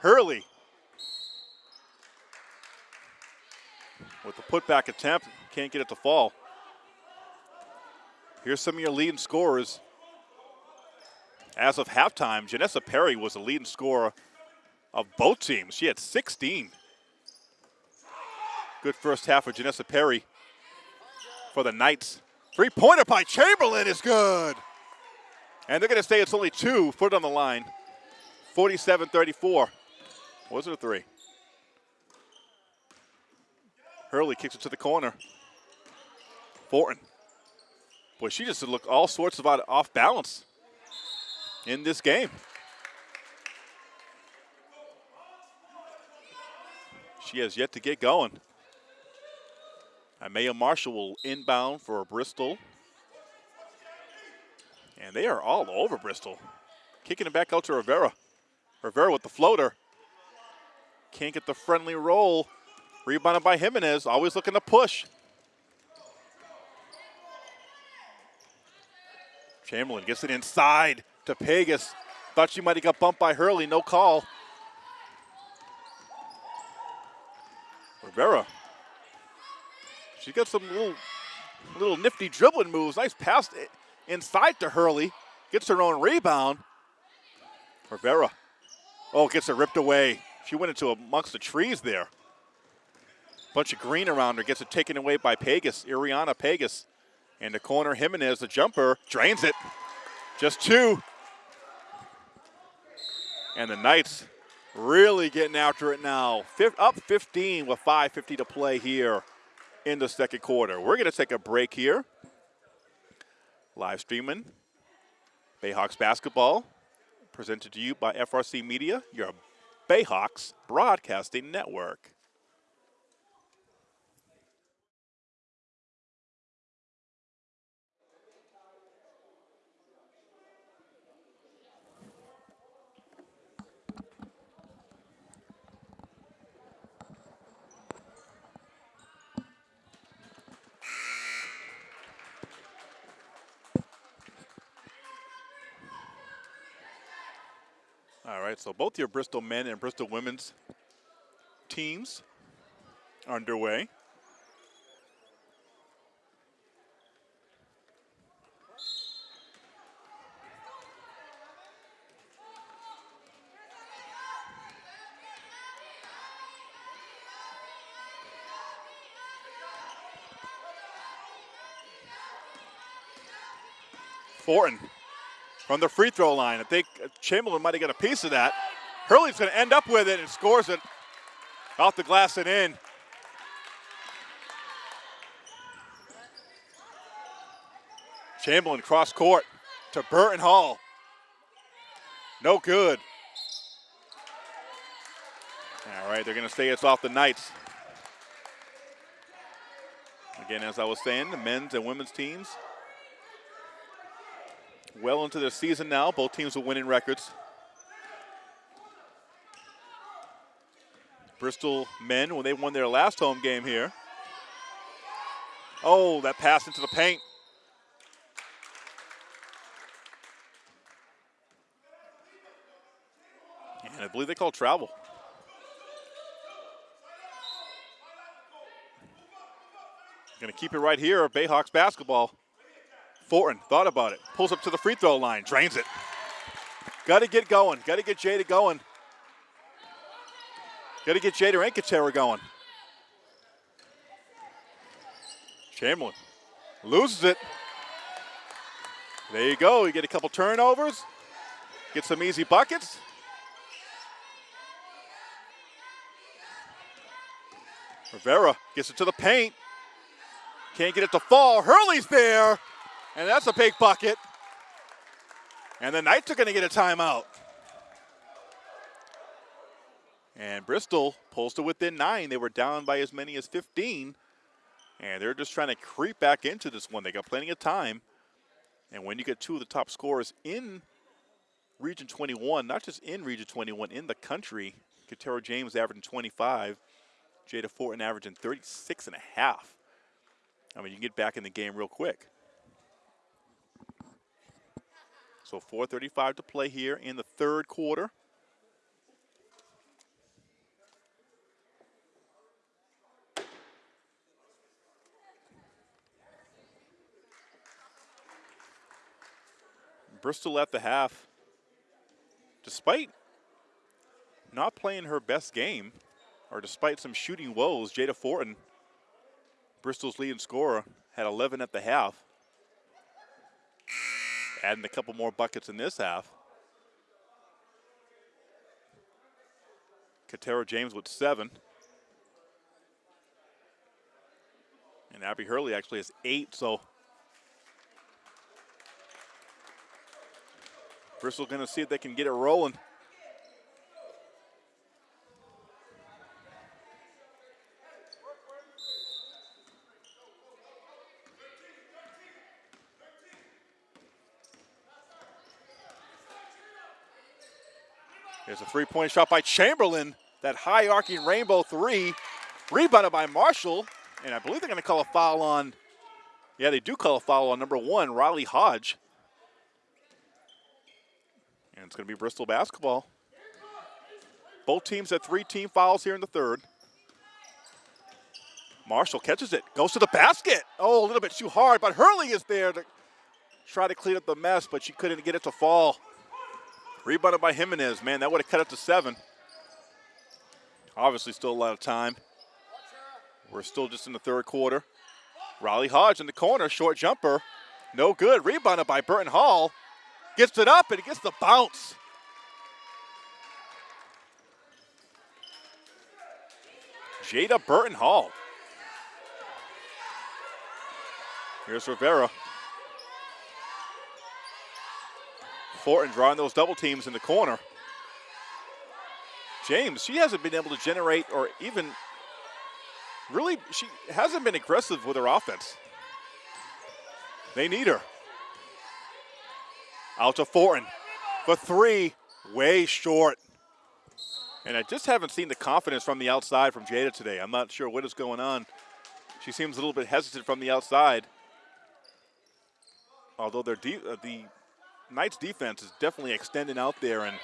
Hurley. With the putback attempt, can't get it to fall. Here's some of your leading scorers as of halftime, Janessa Perry was the leading scorer of both teams. She had 16. Good first half for Janessa Perry for the Knights. Three pointer by Chamberlain is good. And they're going to say it's only two. foot on the line. 47 34. Was it a three? Hurley kicks it to the corner. Fortin. Boy, she just looked all sorts of off balance in this game. She has yet to get going. Amaya Marshall will inbound for Bristol. And they are all over Bristol. Kicking it back out to Rivera. Rivera with the floater. Can't get the friendly roll. Rebounded by Jimenez. Always looking to push. Chamberlain gets it inside to Pegas. Thought she might have got bumped by Hurley. No call. Rivera. She's got some little, little nifty dribbling moves. Nice pass inside to Hurley. Gets her own rebound. Rivera. Oh, gets it ripped away. She went into amongst the trees there. Bunch of green around her. Gets it taken away by Pegas. Ariana Pegas. And the corner, Jimenez, the jumper, drains it. Just two. And the Knights really getting after it now. up 15 with 5.50 to play here in the second quarter. We're going to take a break here. Live streaming Bayhawks basketball presented to you by FRC Media, your Bayhawks Broadcasting Network. All right, so both your Bristol men and Bristol women's teams are underway. Fortin from the free throw line. I think Chamberlain might have got a piece of that. Hurley's going to end up with it and scores it off the glass and in. Chamberlain cross court to Burton Hall. No good. All right, they're going to say it's off the Knights. Again, as I was saying, the men's and women's teams well into their season now. Both teams with winning records. Bristol men, when they won their last home game here. Oh, that pass into the paint. And I believe they call travel. Going to keep it right here, Bayhawks basketball. Fortin thought about it. Pulls up to the free throw line. Drains it. Got to get going. Got to get Jada going. Got to get Jada and Katera going. Chamberlain loses it. There you go. You get a couple turnovers. Get some easy buckets. Rivera gets it to the paint. Can't get it to fall. Hurley's there. And that's a big bucket. And the Knights are going to get a timeout. And Bristol pulls to within nine. They were down by as many as 15. And they're just trying to creep back into this one. They got plenty of time. And when you get two of the top scorers in Region 21, not just in Region 21, in the country, Katera James averaging 25, Jada Fortin averaging 36 and a half. I mean, you can get back in the game real quick. So 4.35 to play here in the third quarter. Bristol at the half, despite not playing her best game, or despite some shooting woes, Jada Fortin, Bristol's leading scorer, had 11 at the half. Adding a couple more buckets in this half. Katera James with seven. And Abby Hurley actually has eight, so Bristol going to see if they can get it rolling. Three-point shot by Chamberlain. That high arcing rainbow three. Rebounded by Marshall. And I believe they're going to call a foul on, yeah, they do call a foul on number one, Riley Hodge. And it's going to be Bristol basketball. Both teams had three team fouls here in the third. Marshall catches it, goes to the basket. Oh, a little bit too hard, but Hurley is there to try to clean up the mess, but she couldn't get it to fall. Rebounded by Jimenez. Man, that would have cut it to seven. Obviously, still a lot of time. We're still just in the third quarter. Riley Hodge in the corner, short jumper. No good. Rebounded by Burton Hall. Gets it up and it gets the bounce. Jada Burton Hall. Here's Rivera. Fortin drawing those double teams in the corner. James, she hasn't been able to generate or even really, she hasn't been aggressive with her offense. They need her. Out to Fortin for three, way short. And I just haven't seen the confidence from the outside from Jada today. I'm not sure what is going on. She seems a little bit hesitant from the outside. Although their uh, the Knights defense is definitely extending out there and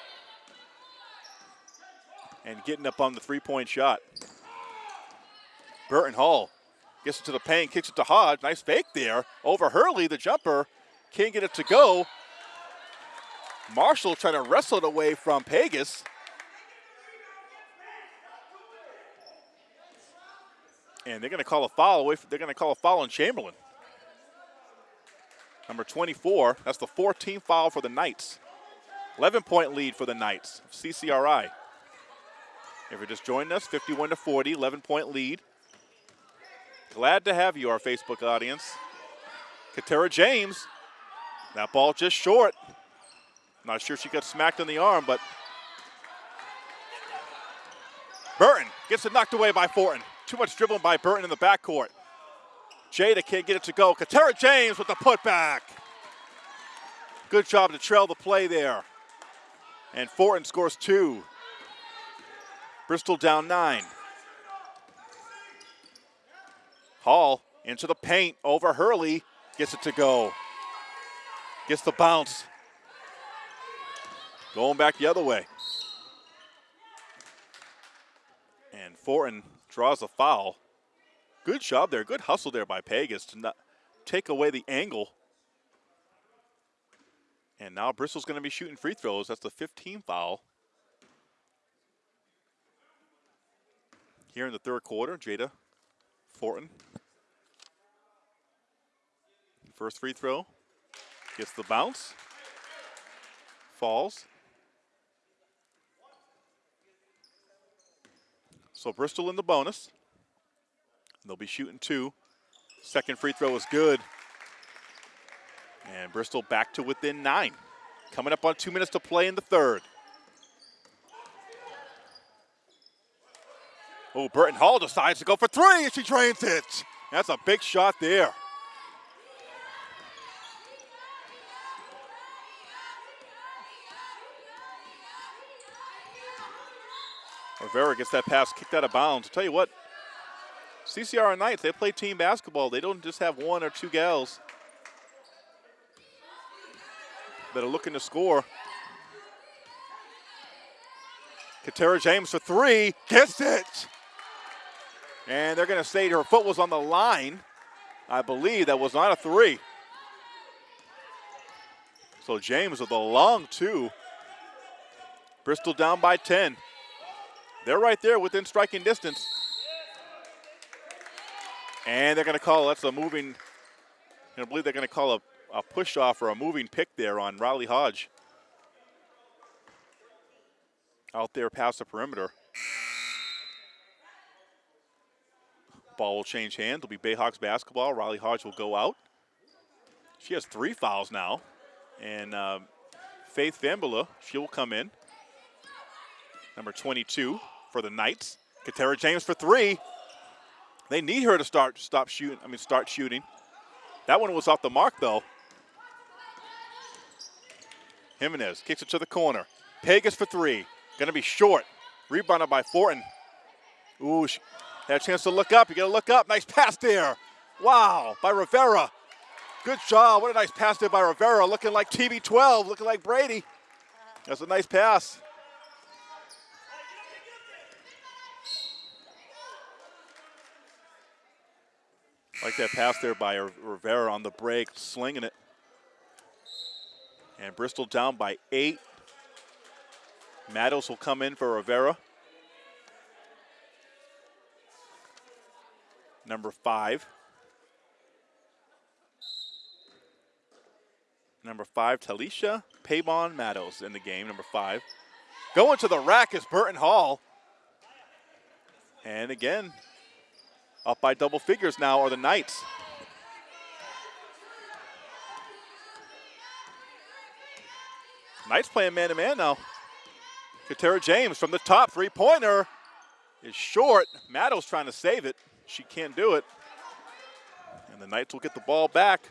and getting up on the three-point shot. Burton Hall gets it to the paint, kicks it to Hodge. Nice fake there. Over Hurley, the jumper. Can't get it to go. Marshall trying to wrestle it away from Pegas. And they're going to call a foul away. They're going to call a foul on Chamberlain. Number 24. That's the 14th foul for the Knights. 11 point lead for the Knights. CCRI. If you're just joining us, 51 to 40, 11 point lead. Glad to have you, our Facebook audience. Katera James. That ball just short. Not sure she got smacked in the arm, but Burton gets it knocked away by Fortin. Too much dribbling by Burton in the backcourt. Jada can't get it to go. Katera James with the putback. Good job to trail the play there. And Fortin scores two. Bristol down nine. Hall into the paint over Hurley. Gets it to go. Gets the bounce. Going back the other way. And Fortin draws a foul. Good job there. Good hustle there by Pegas to not take away the angle. And now Bristol's going to be shooting free throws. That's the 15 foul. Here in the third quarter, Jada Fortin. First free throw. Gets the bounce. Falls. So Bristol in the bonus. They'll be shooting two. Second free throw is good. And Bristol back to within nine. Coming up on two minutes to play in the third. Oh, Burton Hall decides to go for three and she drains it. That's a big shot there. Rivera gets that pass kicked out of bounds. I'll tell you what, CCR Knights, they play team basketball. They don't just have one or two gals that are looking to score. Katera James for three, gets it. And they're going to say her foot was on the line. I believe that was not a three. So James with a long two. Bristol down by 10. They're right there within striking distance. And they're going to call, that's a moving, I believe they're going to call a, a push off or a moving pick there on Riley Hodge. Out there past the perimeter. Ball will change hands. It'll be Bayhawks basketball. Riley Hodge will go out. She has three fouls now. And uh, Faith Fambula, she'll come in. Number 22 for the Knights. Katera James for three. They need her to start stop shooting. I mean, start shooting. That one was off the mark though. Jimenez kicks it to the corner. Pegas for three. Gonna be short. Rebounded by Fortin. Ooh, she had a chance to look up. You gotta look up. Nice pass there. Wow, by Rivera. Good job. What a nice pass there by Rivera. Looking like TB12, looking like Brady. That's a nice pass. Like that pass there by Rivera on the break, slinging it. And Bristol down by eight. Maddles will come in for Rivera. Number five. Number five, Talisha Paybon Maddles in the game, number five. Going to the rack is Burton Hall. And again, up by double figures now are the Knights. Knights playing man-to-man -man now. Katera James from the top, three-pointer is short. Maddow's trying to save it. She can't do it. And the Knights will get the ball back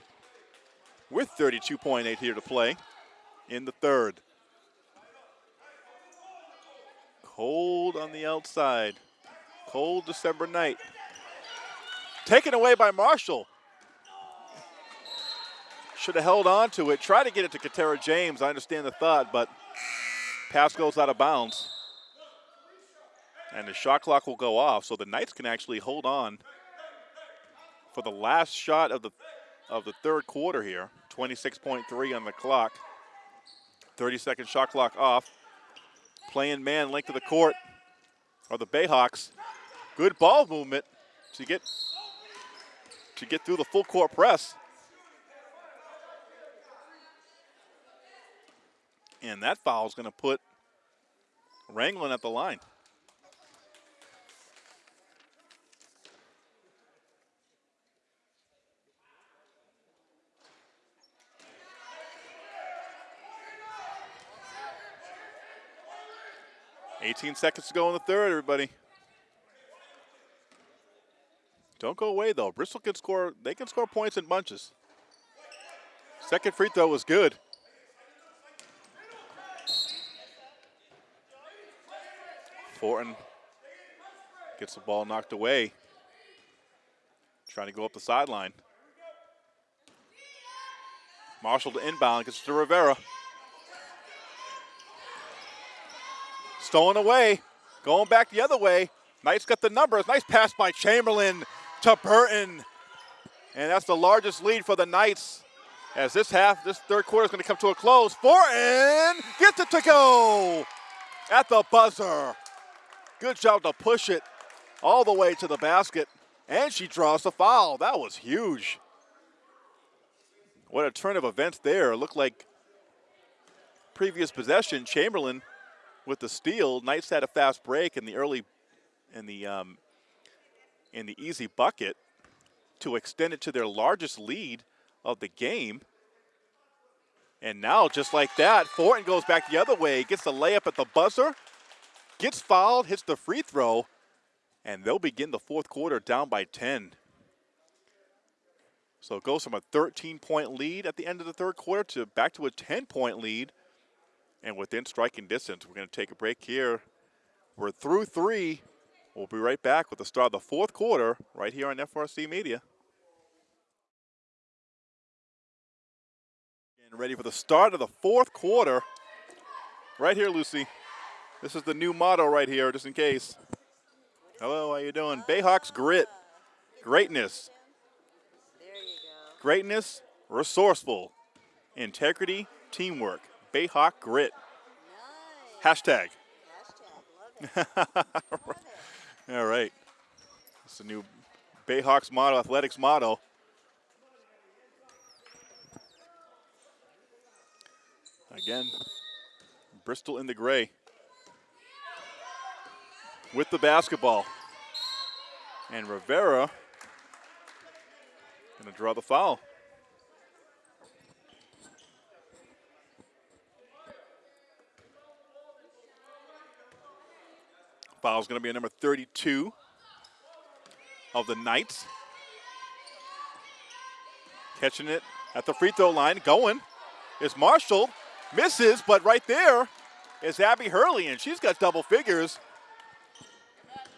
with 32.8 here to play in the third. Cold on the outside. Cold December night. Taken away by Marshall. Should have held on to it. Try to get it to Katera James. I understand the thought, but pass goes out of bounds. And the shot clock will go off, so the Knights can actually hold on for the last shot of the of the third quarter here. 26.3 on the clock. 30 second shot clock off. Playing man length of the court are the Bayhawks. Good ball movement to get to get through the full court press. And that foul is going to put Wrangling at the line. 18 seconds to go in the third, everybody. Don't go away, though. Bristol can score. They can score points in bunches. Second free throw was good. Fortin gets the ball knocked away. Trying to go up the sideline. Marshall to inbound, gets to Rivera. Stolen away, going back the other way. Knights got the numbers. Nice pass by Chamberlain to Burton. And that's the largest lead for the Knights as this half, this third quarter is going to come to a close. Fortin gets it to go at the buzzer. Good job to push it all the way to the basket. And she draws the foul. That was huge. What a turn of events there. Looked like previous possession, Chamberlain with the steal. Knights had a fast break in the early, in the um, in the easy bucket to extend it to their largest lead of the game. And now, just like that, Fortin goes back the other way, gets the layup at the buzzer, gets fouled, hits the free throw, and they'll begin the fourth quarter down by 10. So it goes from a 13-point lead at the end of the third quarter to back to a 10-point lead and within striking distance. We're going to take a break here. We're through three. We'll be right back with the start of the fourth quarter right here on FRC Media. And ready for the start of the fourth quarter. Right here, Lucy. This is the new motto right here, just in case. Hello, how you doing? Bayhawks grit, greatness. There you go. Greatness, resourceful, integrity, teamwork. Bayhawk grit. Hashtag. Hashtag. All right. It's the new Bayhawks motto, athletics motto. Again, Bristol in the gray with the basketball. And Rivera going to draw the foul. Foul is going to be a number 32 of the Knights. Catching it at the free throw line, going is Marshall. Misses, but right there is Abby Hurley, and she's got double figures.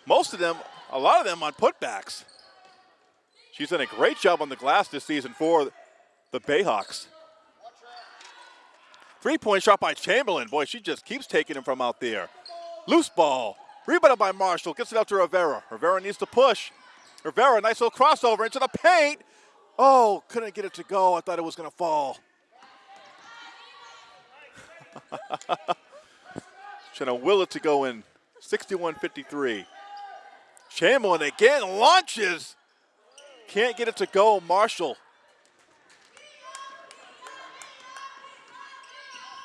Most of them, a lot of them on putbacks. She's done a great job on the glass this season for the Bayhawks. Three-point shot by Chamberlain. Boy, she just keeps taking him from out there. Loose ball. Rebounded by Marshall. Gets it out to Rivera. Rivera needs to push. Rivera, nice little crossover into the paint. Oh, couldn't get it to go. I thought it was going to fall. Trying to will it to go in. 61-53. Chamberlain again launches. Can't get it to go. Marshall.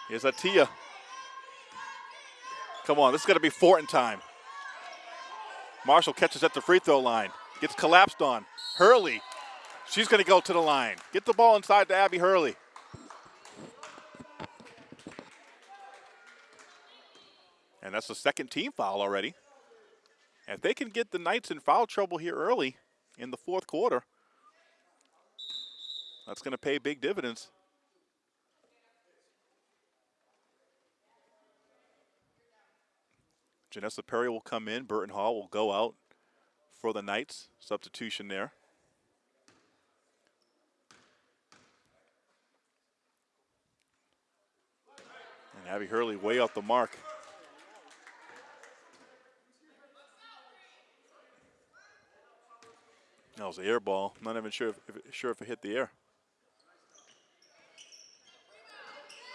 Here's Atia. Come on, this is going to be Fortin time. Marshall catches at the free throw line. Gets collapsed on. Hurley. She's going to go to the line. Get the ball inside to Abby Hurley. And that's the second team foul already. If they can get the Knights in foul trouble here early in the fourth quarter, that's going to pay big dividends. Janessa Perry will come in. Burton Hall will go out for the Knights. Substitution there. And Abby Hurley way off the mark. That was an air ball. Not even sure if, if, sure if it hit the air.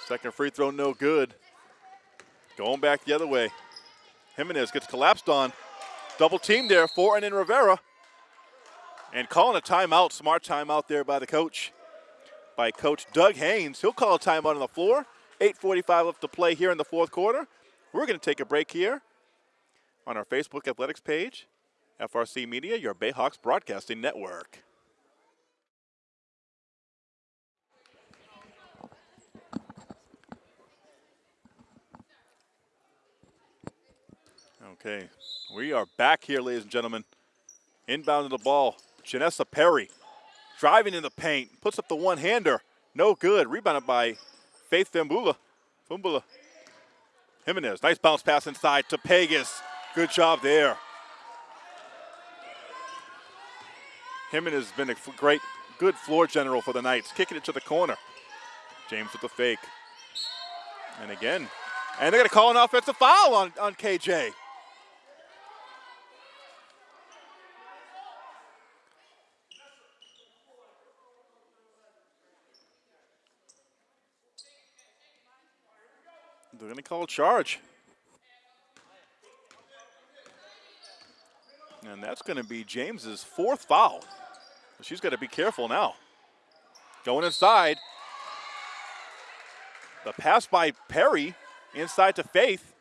Second free throw, no good. Going back the other way. Jimenez gets collapsed on. Double team there, for and in Rivera. And calling a timeout, smart timeout there by the coach, by Coach Doug Haynes. He'll call a timeout on the floor. 8.45 left to play here in the fourth quarter. We're going to take a break here on our Facebook Athletics page. FRC Media, your Bayhawks Broadcasting Network. Okay, we are back here, ladies and gentlemen. Inbound of the ball, Janessa Perry driving in the paint, puts up the one-hander, no good. Rebounded by Faith Fambula. Fambula. Jimenez, nice bounce pass inside to Pegas. Good job there. Jimenez has been a great, good floor general for the Knights. Kicking it to the corner. James with the fake. And again. And they're going to call an offensive foul on, on KJ. Going to call charge. And that's going to be James's fourth foul. She's got to be careful now. Going inside. The pass by Perry inside to Faith.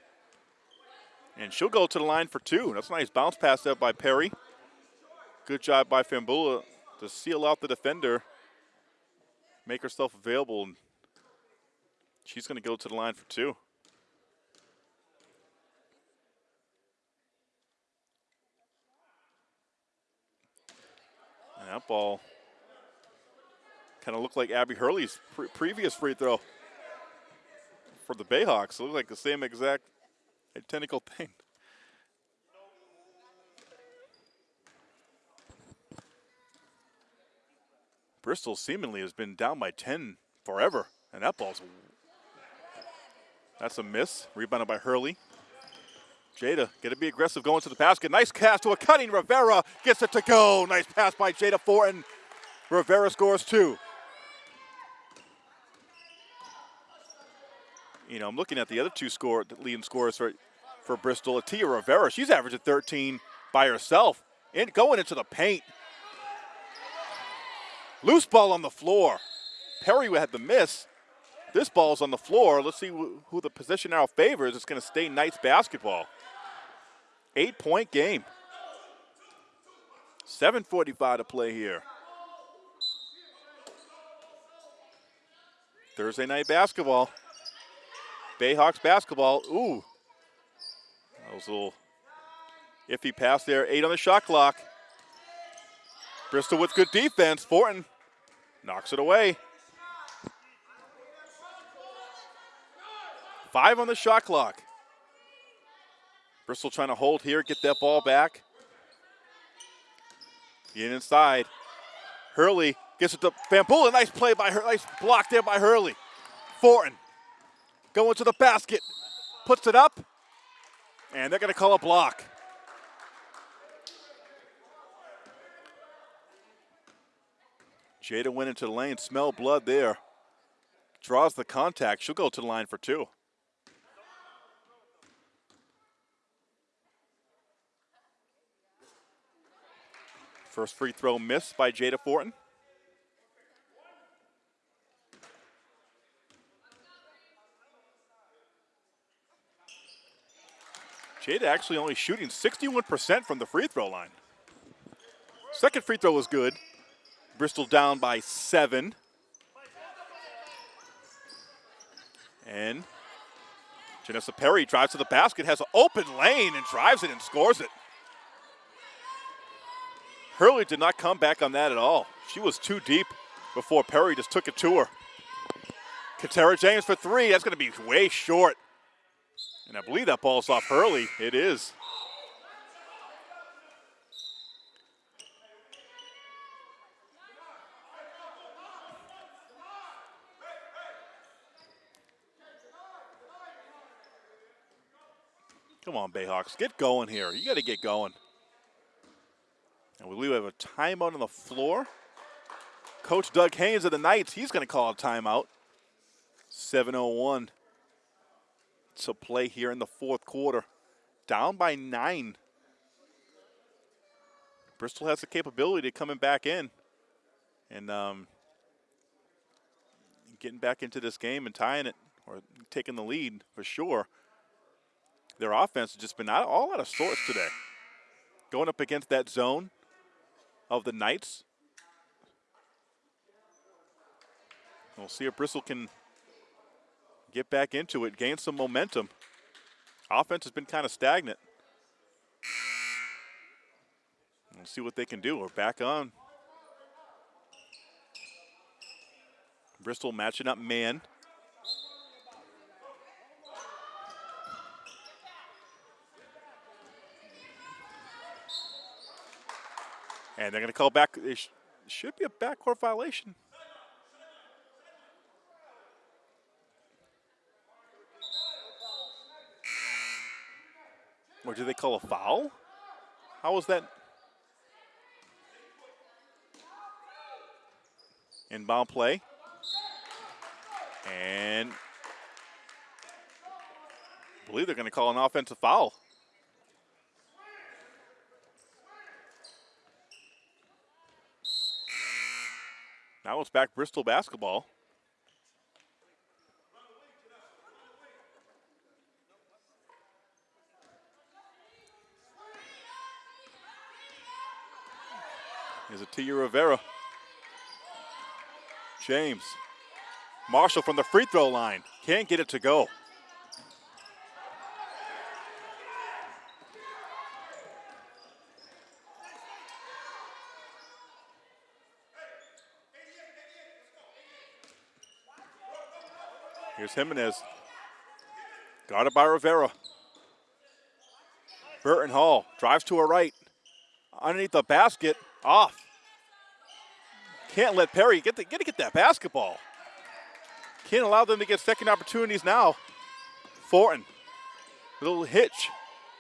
And she'll go to the line for two. That's a nice bounce pass there by Perry. Good job by Fambula to seal out the defender, make herself available. She's going to go to the line for two. That ball kind of looked like Abby Hurley's pre previous free throw for the Bayhawks. It looked like the same exact identical thing. Bristol seemingly has been down by 10 forever, and that ball's that's a miss. Rebounded by Hurley. Jada, going to be aggressive going to the basket. Nice cast to a cutting Rivera. Gets it to go. Nice pass by Jada Fortin. Rivera scores two. You know, I'm looking at the other two score leading scorers for, for Bristol. Atia Rivera, she's averaging 13 by herself. And going into the paint. Loose ball on the floor. Perry had the miss. This ball's on the floor. Let's see who, who the position now favors. It's going to stay Knights basketball. Eight point game. 7.45 to play here. Thursday night basketball. Bayhawks basketball. Ooh. That was a little iffy pass there. Eight on the shot clock. Bristol with good defense. Fortin knocks it away. Five on the shot clock. Bristol trying to hold here, get that ball back. Get inside. Hurley gets it to Fambula. Nice play by her. Nice block there by Hurley. Fortin going to the basket. Puts it up. And they're going to call a block. Jada went into the lane. Smell blood there. Draws the contact. She'll go to the line for two. First free throw missed by Jada Fortin. Jada actually only shooting 61% from the free throw line. Second free throw was good. Bristol down by seven. And Janessa Perry drives to the basket, has an open lane and drives it and scores it. Hurley did not come back on that at all. She was too deep before Perry just took it to her. Katera James for three. That's going to be way short. And I believe that ball's off Hurley. It is. Come on, Bayhawks. Get going here. You got to get going. And we have a timeout on the floor. Coach Doug Haynes of the Knights, he's going to call a timeout. 7.01 to play here in the fourth quarter. Down by nine. Bristol has the capability of coming back in and um, getting back into this game and tying it or taking the lead for sure. Their offense has just been all out of sorts today. Going up against that zone, of the Knights. We'll see if Bristol can get back into it, gain some momentum. Offense has been kind of stagnant. We'll see what they can do. We're back on. Bristol matching up man. And they're going to call back. It sh should be a backcourt violation. Or do they call a foul? How was that? Inbound play. And I believe they're going to call an offensive foul. Now it's back Bristol basketball. Here's Atia Rivera. James. Marshall from the free throw line. Can't get it to go. Here's Jimenez. it by Rivera. Burton Hall drives to her right. Underneath the basket, off. Can't let Perry get get to get that basketball. Can't allow them to get second opportunities now. Fortin, little hitch,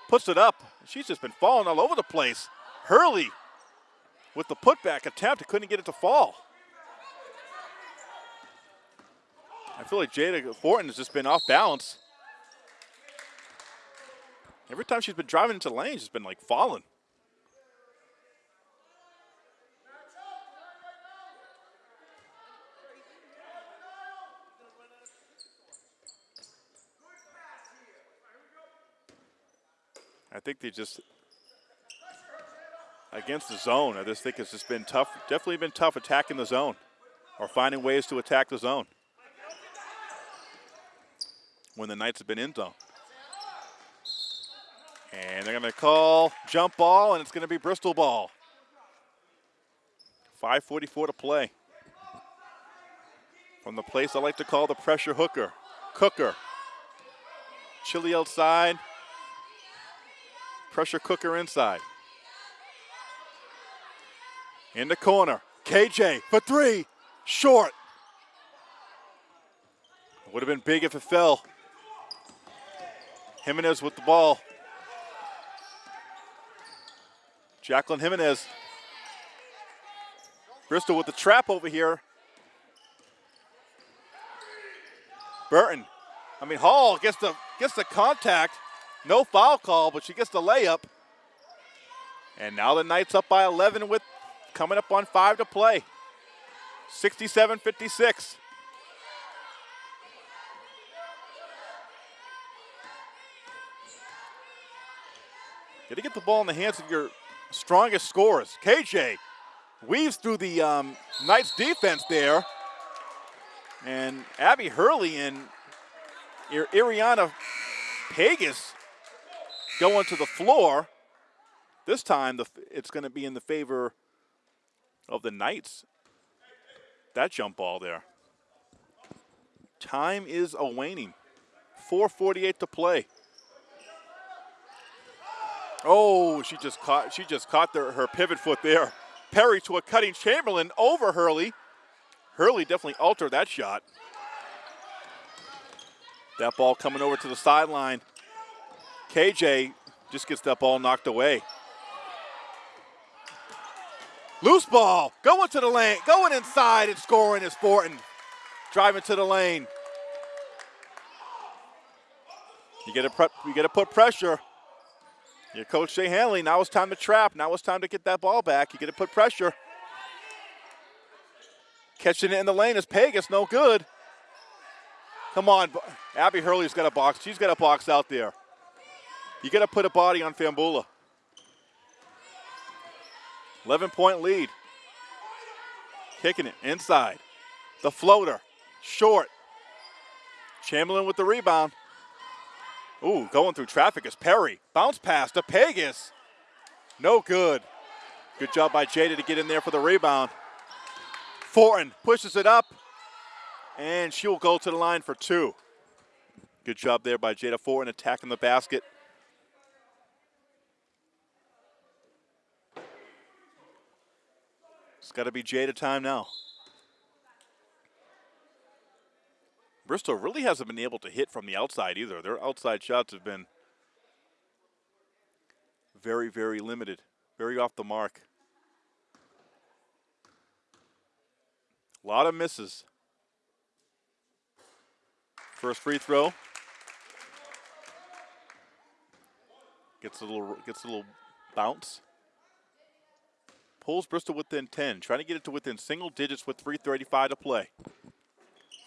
puts it up. She's just been falling all over the place. Hurley with the putback attempt, couldn't get it to fall. I feel like Jada Fortin has just been off balance. Every time she's been driving into lanes, she's been like falling. I think they just against the zone. I just think it's just been tough. Definitely been tough attacking the zone or finding ways to attack the zone when the Knights have been in zone. And they're going to call jump ball, and it's going to be Bristol ball. 5.44 to play. From the place I like to call the pressure hooker, cooker. Chilly outside, pressure cooker inside. In the corner, KJ for three, short. Would have been big if it fell. Jimenez with the ball. Jacqueline Jimenez. Bristol with the trap over here. Burton. I mean, Hall gets the gets the contact. No foul call, but she gets the layup. And now the Knights up by 11 with coming up on five to play. 67-56. Got to get the ball in the hands of your strongest scorers. KJ weaves through the um, Knights defense there. And Abby Hurley and Ariana Pegas going to the floor. This time the, it's going to be in the favor of the Knights. That jump ball there. Time is a waning. 4.48 to play. Oh, she just caught she just caught the, her pivot foot there. Perry to a cutting Chamberlain over Hurley. Hurley definitely altered that shot. That ball coming over to the sideline. KJ just gets that ball knocked away. Loose ball, going to the lane, going inside and scoring is Fortin. Driving to the lane. You get to you get to put pressure. Your coach Shay Hanley, now it's time to trap. Now it's time to get that ball back. You get to put pressure. Catching it in the lane is Pegas, no good. Come on, Abby Hurley's got a box. She's got a box out there. You got to put a body on Fambula. 11 point lead. Kicking it inside. The floater, short. Chamberlain with the rebound. Ooh, going through traffic is Perry. Bounce pass to Pegas. No good. Good job by Jada to get in there for the rebound. Fortin pushes it up, and she will go to the line for two. Good job there by Jada Fortin attacking the basket. It's got to be Jada time now. Bristol really hasn't been able to hit from the outside either. Their outside shots have been very, very limited, very off the mark. A lot of misses. First free throw. Gets a little gets a little bounce. Pulls Bristol within 10, trying to get it to within single digits with 3.35 to play.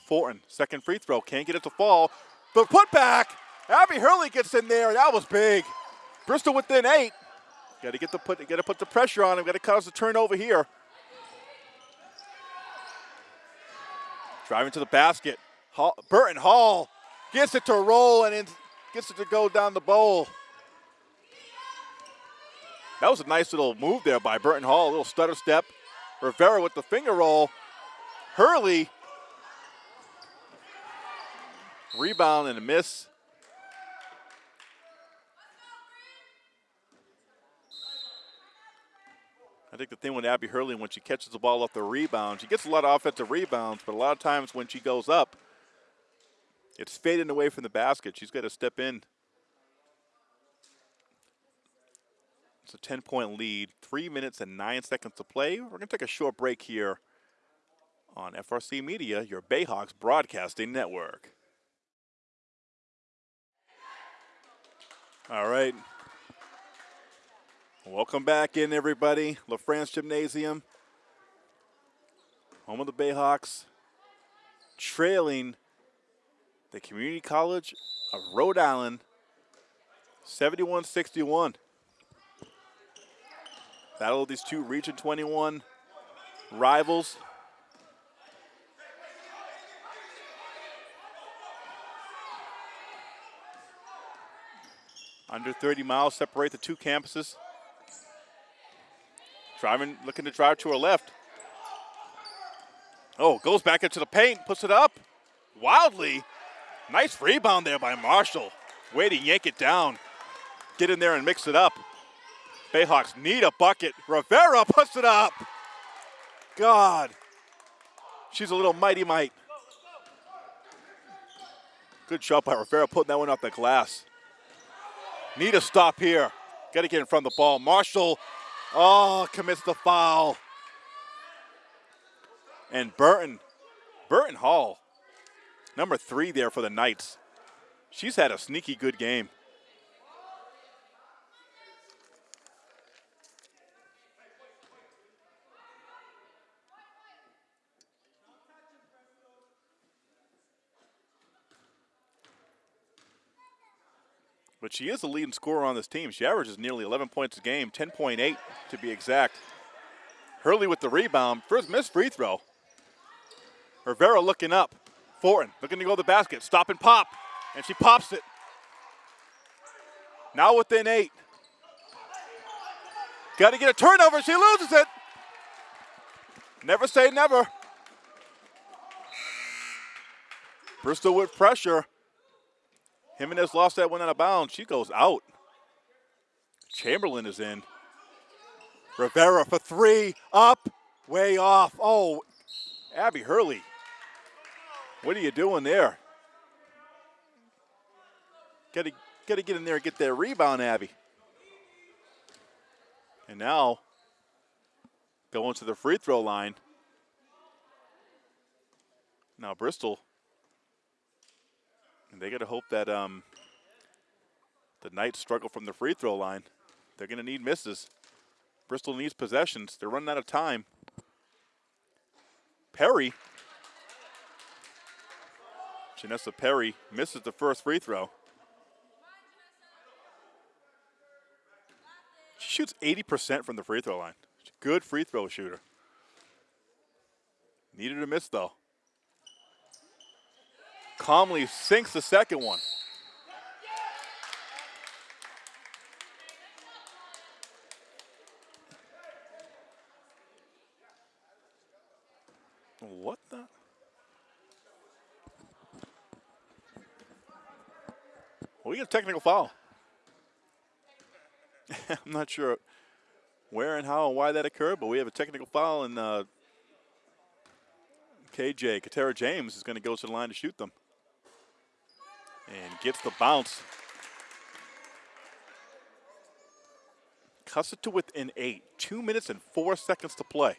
Fortin, second free throw, can't get it to fall. The putback, Abby Hurley gets in there, that was big. Bristol within eight. Got to get the put, got to put the pressure on him. Got to cause the turnover here. Driving to the basket. Hall, Burton Hall gets it to roll and gets it to go down the bowl. That was a nice little move there by Burton Hall. A little stutter step. Rivera with the finger roll. Hurley Rebound and a miss. I think the thing with Abby Hurley, when she catches the ball off the rebound, she gets a lot of offensive rebounds, but a lot of times when she goes up, it's fading away from the basket. She's got to step in. It's a 10-point lead, three minutes and nine seconds to play. We're going to take a short break here on FRC Media, your Bayhawks broadcasting network. All right. Welcome back in, everybody. LaFrance Gymnasium, home of the Bayhawks, trailing the Community College of Rhode Island 71 61. Battle of these two Region 21 rivals. Under 30 miles separate the two campuses. Driving, looking to drive to her left. Oh, goes back into the paint, puts it up. Wildly. Nice rebound there by Marshall. Way to yank it down. Get in there and mix it up. Bayhawks need a bucket. Rivera puts it up. God. She's a little mighty might. Good shot by Rivera putting that one off the glass. Need a stop here. Got to get in front of the ball. Marshall, oh, commits the foul. And Burton, Burton Hall, number three there for the Knights. She's had a sneaky good game. But she is the leading scorer on this team. She averages nearly 11 points a game, 10.8 to be exact. Hurley with the rebound. First missed free throw. Rivera looking up. Fortin looking to go to the basket. Stop and pop. And she pops it. Now within eight. Got to get a turnover. She loses it. Never say never. Bristol with pressure. Jimenez lost that one out of bounds. She goes out. Chamberlain is in. Rivera for three. Up. Way off. Oh, Abby Hurley. What are you doing there? Got to got to get in there and get that rebound, Abby. And now going to the free throw line. Now Bristol and they got to hope that um, the Knights struggle from the free throw line. They're going to need misses. Bristol needs possessions. They're running out of time. Perry. Janessa Perry misses the first free throw. She shoots 80% from the free throw line. Good free throw shooter. Needed a miss, though calmly sinks the second one. What the? We get a technical foul. I'm not sure where and how and why that occurred, but we have a technical foul, and uh, KJ, Katera James, is going to go to the line to shoot them and gets the bounce. Cuts it to within eight. Two minutes and four seconds to play.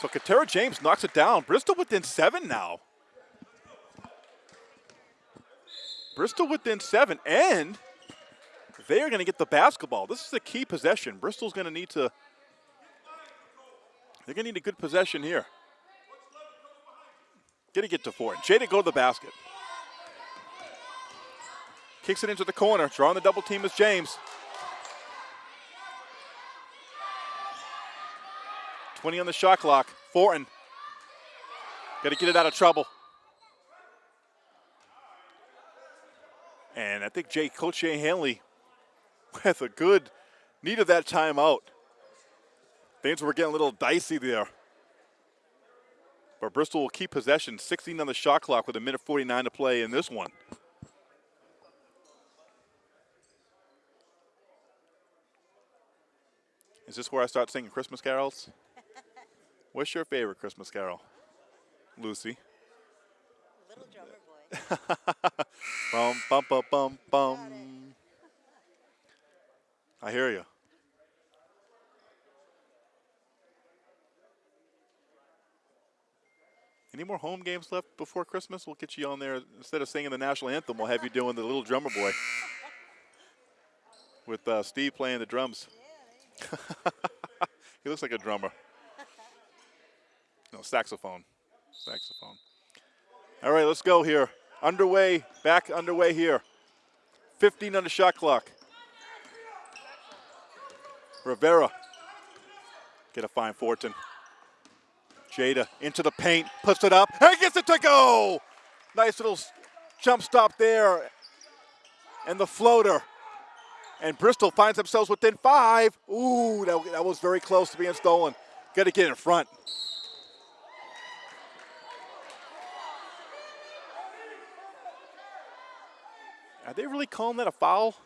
So Katera James knocks it down. Bristol within seven now. Bristol within seven, and they are going to get the basketball. This is a key possession. Bristol's going to need to, they're going to need a good possession here. Gonna get to four. Jada go to the basket. Kicks it into the corner. Drawing the double team is James. 20 on the shot clock. Fortin. Got to get it out of trouble. And I think Jay Coach Jay Hanley with a good need of that timeout. Things were getting a little dicey there. But Bristol will keep possession, 16 on the shot clock with a minute 49 to play in this one. Is this where I start singing Christmas carols? What's your favorite Christmas carol? Lucy. Little drummer boy. bum, bum, bum, bum, bum. I hear you. Home games left before Christmas? We'll get you on there instead of singing the national anthem. We'll have you doing the little drummer boy with uh, Steve playing the drums. he looks like a drummer. No, saxophone. Saxophone. All right, let's go here. Underway, back underway here. 15 on the shot clock. Rivera. Get a fine Fortin. Jada into the paint, puts it up, and gets it to go. Nice little jump stop there. And the floater. And Bristol finds themselves within five. Ooh, that, that was very close to being stolen. Got to get in front. Are they really calling that a foul?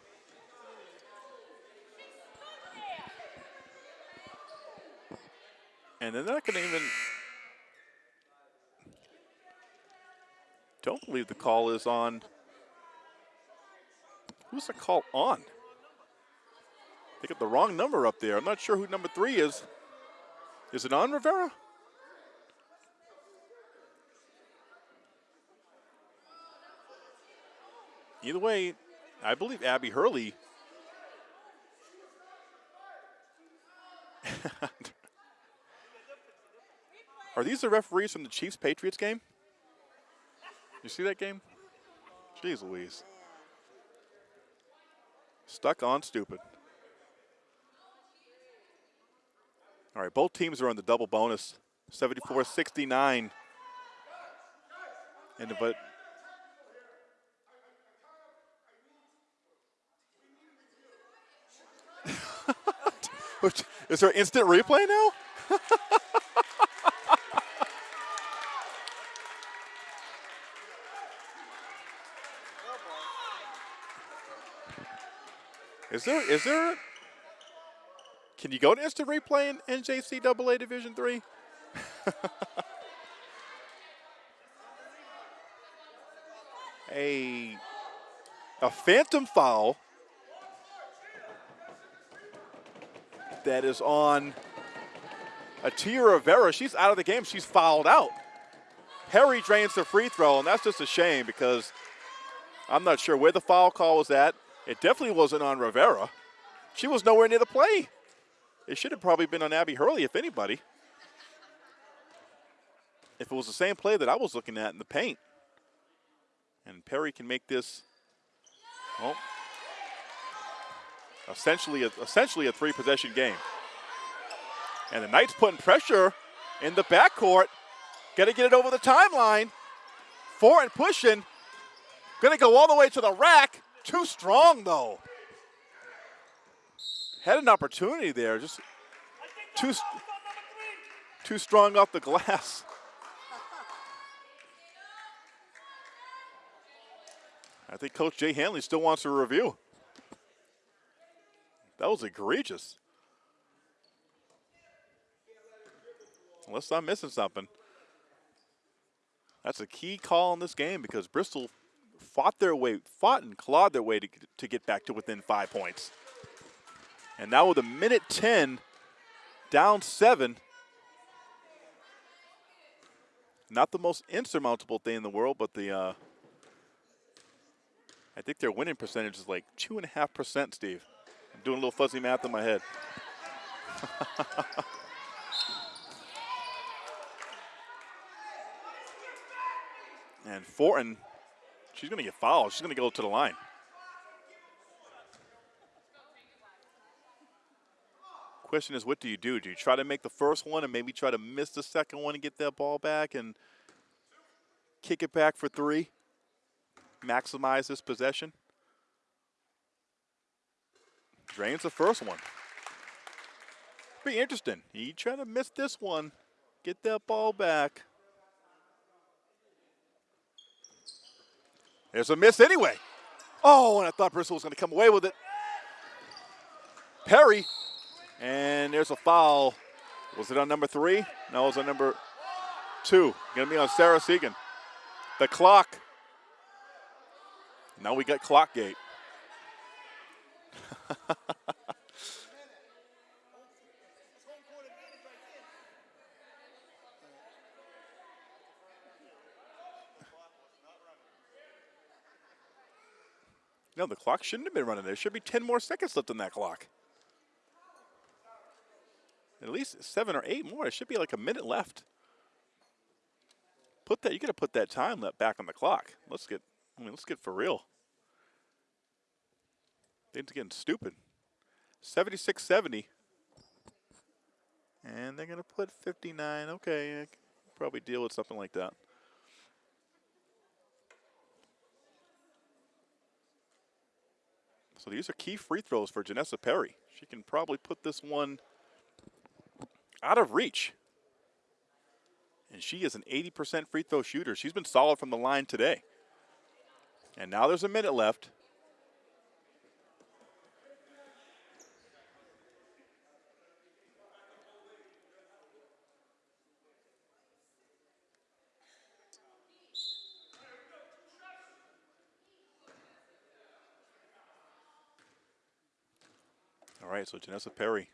And they're not going to even. Don't believe the call is on. Who's the call on? They got the wrong number up there. I'm not sure who number three is. Is it on Rivera? Either way, I believe Abby Hurley. Are these the referees from the Chiefs Patriots game? You see that game? Jeez Louise. Stuck on stupid. All right, both teams are on the double bonus. 74-69. And but Is there instant replay now? is there is there can you go to instant replay in NJCAA Division Three? a a phantom foul that is on Atia Rivera. She's out of the game. She's fouled out. Perry drains the free throw, and that's just a shame because I'm not sure where the foul call was at. It definitely wasn't on Rivera. She was nowhere near the play. It should have probably been on Abby Hurley, if anybody. If it was the same play that I was looking at in the paint. And Perry can make this, well, essentially a, essentially a three possession game. And the Knights putting pressure in the backcourt. Got to get it over the timeline. Fortin pushing. Going to go all the way to the rack. Too strong though. Had an opportunity there. Just too, too strong off the glass. I think Coach Jay Hanley still wants a review. That was egregious. Unless I'm missing something. That's a key call in this game because Bristol fought their way, fought and clawed their way to, to get back to within five points. And now with a minute 10, down seven. Not the most insurmountable thing in the world, but the, uh, I think their winning percentage is like two and a half percent, Steve I'm doing a little fuzzy math in my head. and Fortin, she's going to get fouled. She's going to go to the line. Question is, what do you do? Do you try to make the first one and maybe try to miss the second one and get that ball back and kick it back for three? Maximize this possession? Drains the first one. Be interesting. He tried to miss this one. Get that ball back. There's a miss anyway. Oh, and I thought Bristol was going to come away with it. Perry. And there's a foul. Was it on number three? No, it was on number two. Going to be on Sarah Segan. The clock. Now we got clock gate. No, the clock shouldn't have been running. There should be 10 more seconds left on that clock. At least seven or eight more. It should be like a minute left. Put that. You got to put that time left back on the clock. Let's get. I mean, let's get for real. Things getting stupid. 76-70. And they're going to put 59. Okay, probably deal with something like that. So these are key free throws for Janessa Perry. She can probably put this one out of reach. And she is an 80% free throw shooter. She's been solid from the line today. And now there's a minute left. Right, so Janessa Perry.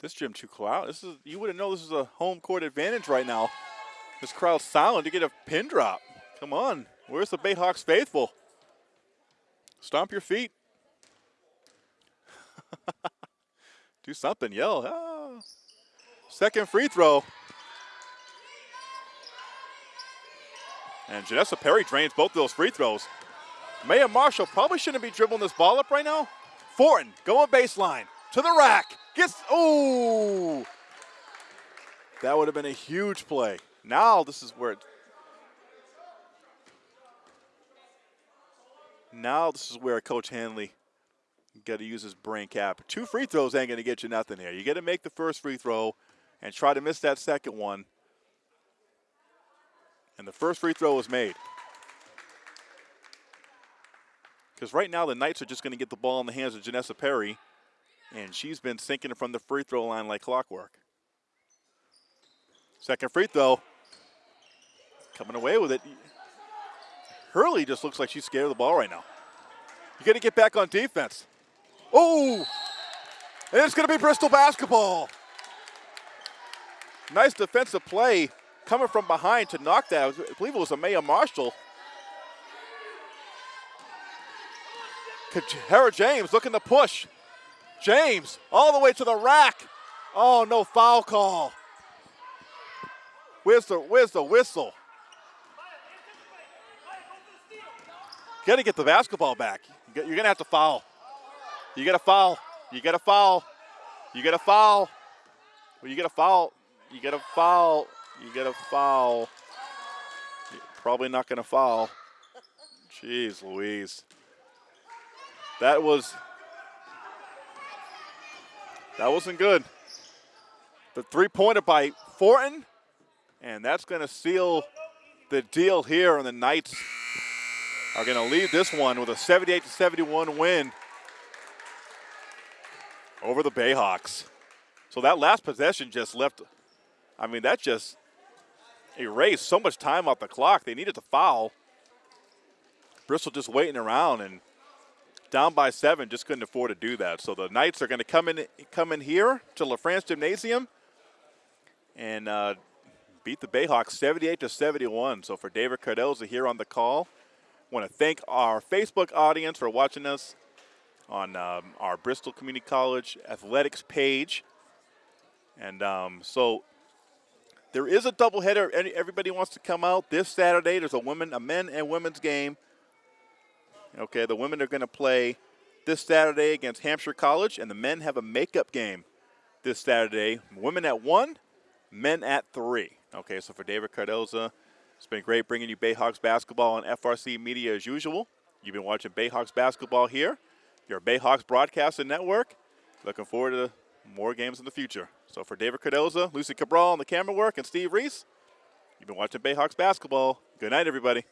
This gym too cloud. This is you wouldn't know this is a home court advantage right now. This crowd's silent. You get a pin drop. Come on. Where's the Bayhawks faithful? Stomp your feet. Do something. Yell. Ah. Second free throw. And Janessa Perry drains both of those free throws. Maya Marshall probably shouldn't be dribbling this ball up right now. Fortin going baseline to the rack. Gets, oh! That would have been a huge play. Now this is where it, now this is where Coach Hanley got to use his brain cap. Two free throws ain't going to get you nothing here. You got to make the first free throw and try to miss that second one. And the first free throw was made. Because right now the Knights are just going to get the ball in the hands of Janessa Perry, and she's been sinking from the free throw line like clockwork. Second free throw. Coming away with it. Hurley just looks like she's scared of the ball right now. You got to get back on defense. Oh! And it's going to be Bristol basketball. Nice defensive play coming from behind to knock that. I believe it was Amaya Marshall. Katera James looking to push. James all the way to the rack. Oh, no foul call. Where's the, where's the whistle? Got to get the basketball back. You're going to have to foul. You got to foul. You got to foul. You got to foul. Well, you got to foul. You got to foul. You got to foul. You're probably not going to foul. Jeez Louise. That was that wasn't good. The three-pointer by Fortin, and that's going to seal the deal here. And the Knights are going to lead this one with a 78 71 win over the Bayhawks. So that last possession just left. I mean, that just erased so much time off the clock. They needed to foul. Bristol just waiting around and down by seven, just couldn't afford to do that. So the Knights are going to come in, come in here to LaFrance Gymnasium and uh, beat the Bayhawks 78 to 71. So for David Cardoza here on the call, want to thank our Facebook audience for watching us on um, our Bristol Community College athletics page. And um, so there is a doubleheader. Everybody wants to come out this Saturday. There's a women, a men and women's game Okay, the women are going to play this Saturday against Hampshire College, and the men have a makeup game this Saturday. Women at 1, men at 3. Okay, so for David Cardoza, it's been great bringing you Bayhawks basketball on FRC Media as usual. You've been watching Bayhawks basketball here, your Bayhawks Broadcasting Network. Looking forward to more games in the future. So for David Cardoza, Lucy Cabral on the camera work, and Steve Reese, you've been watching Bayhawks basketball. Good night, everybody.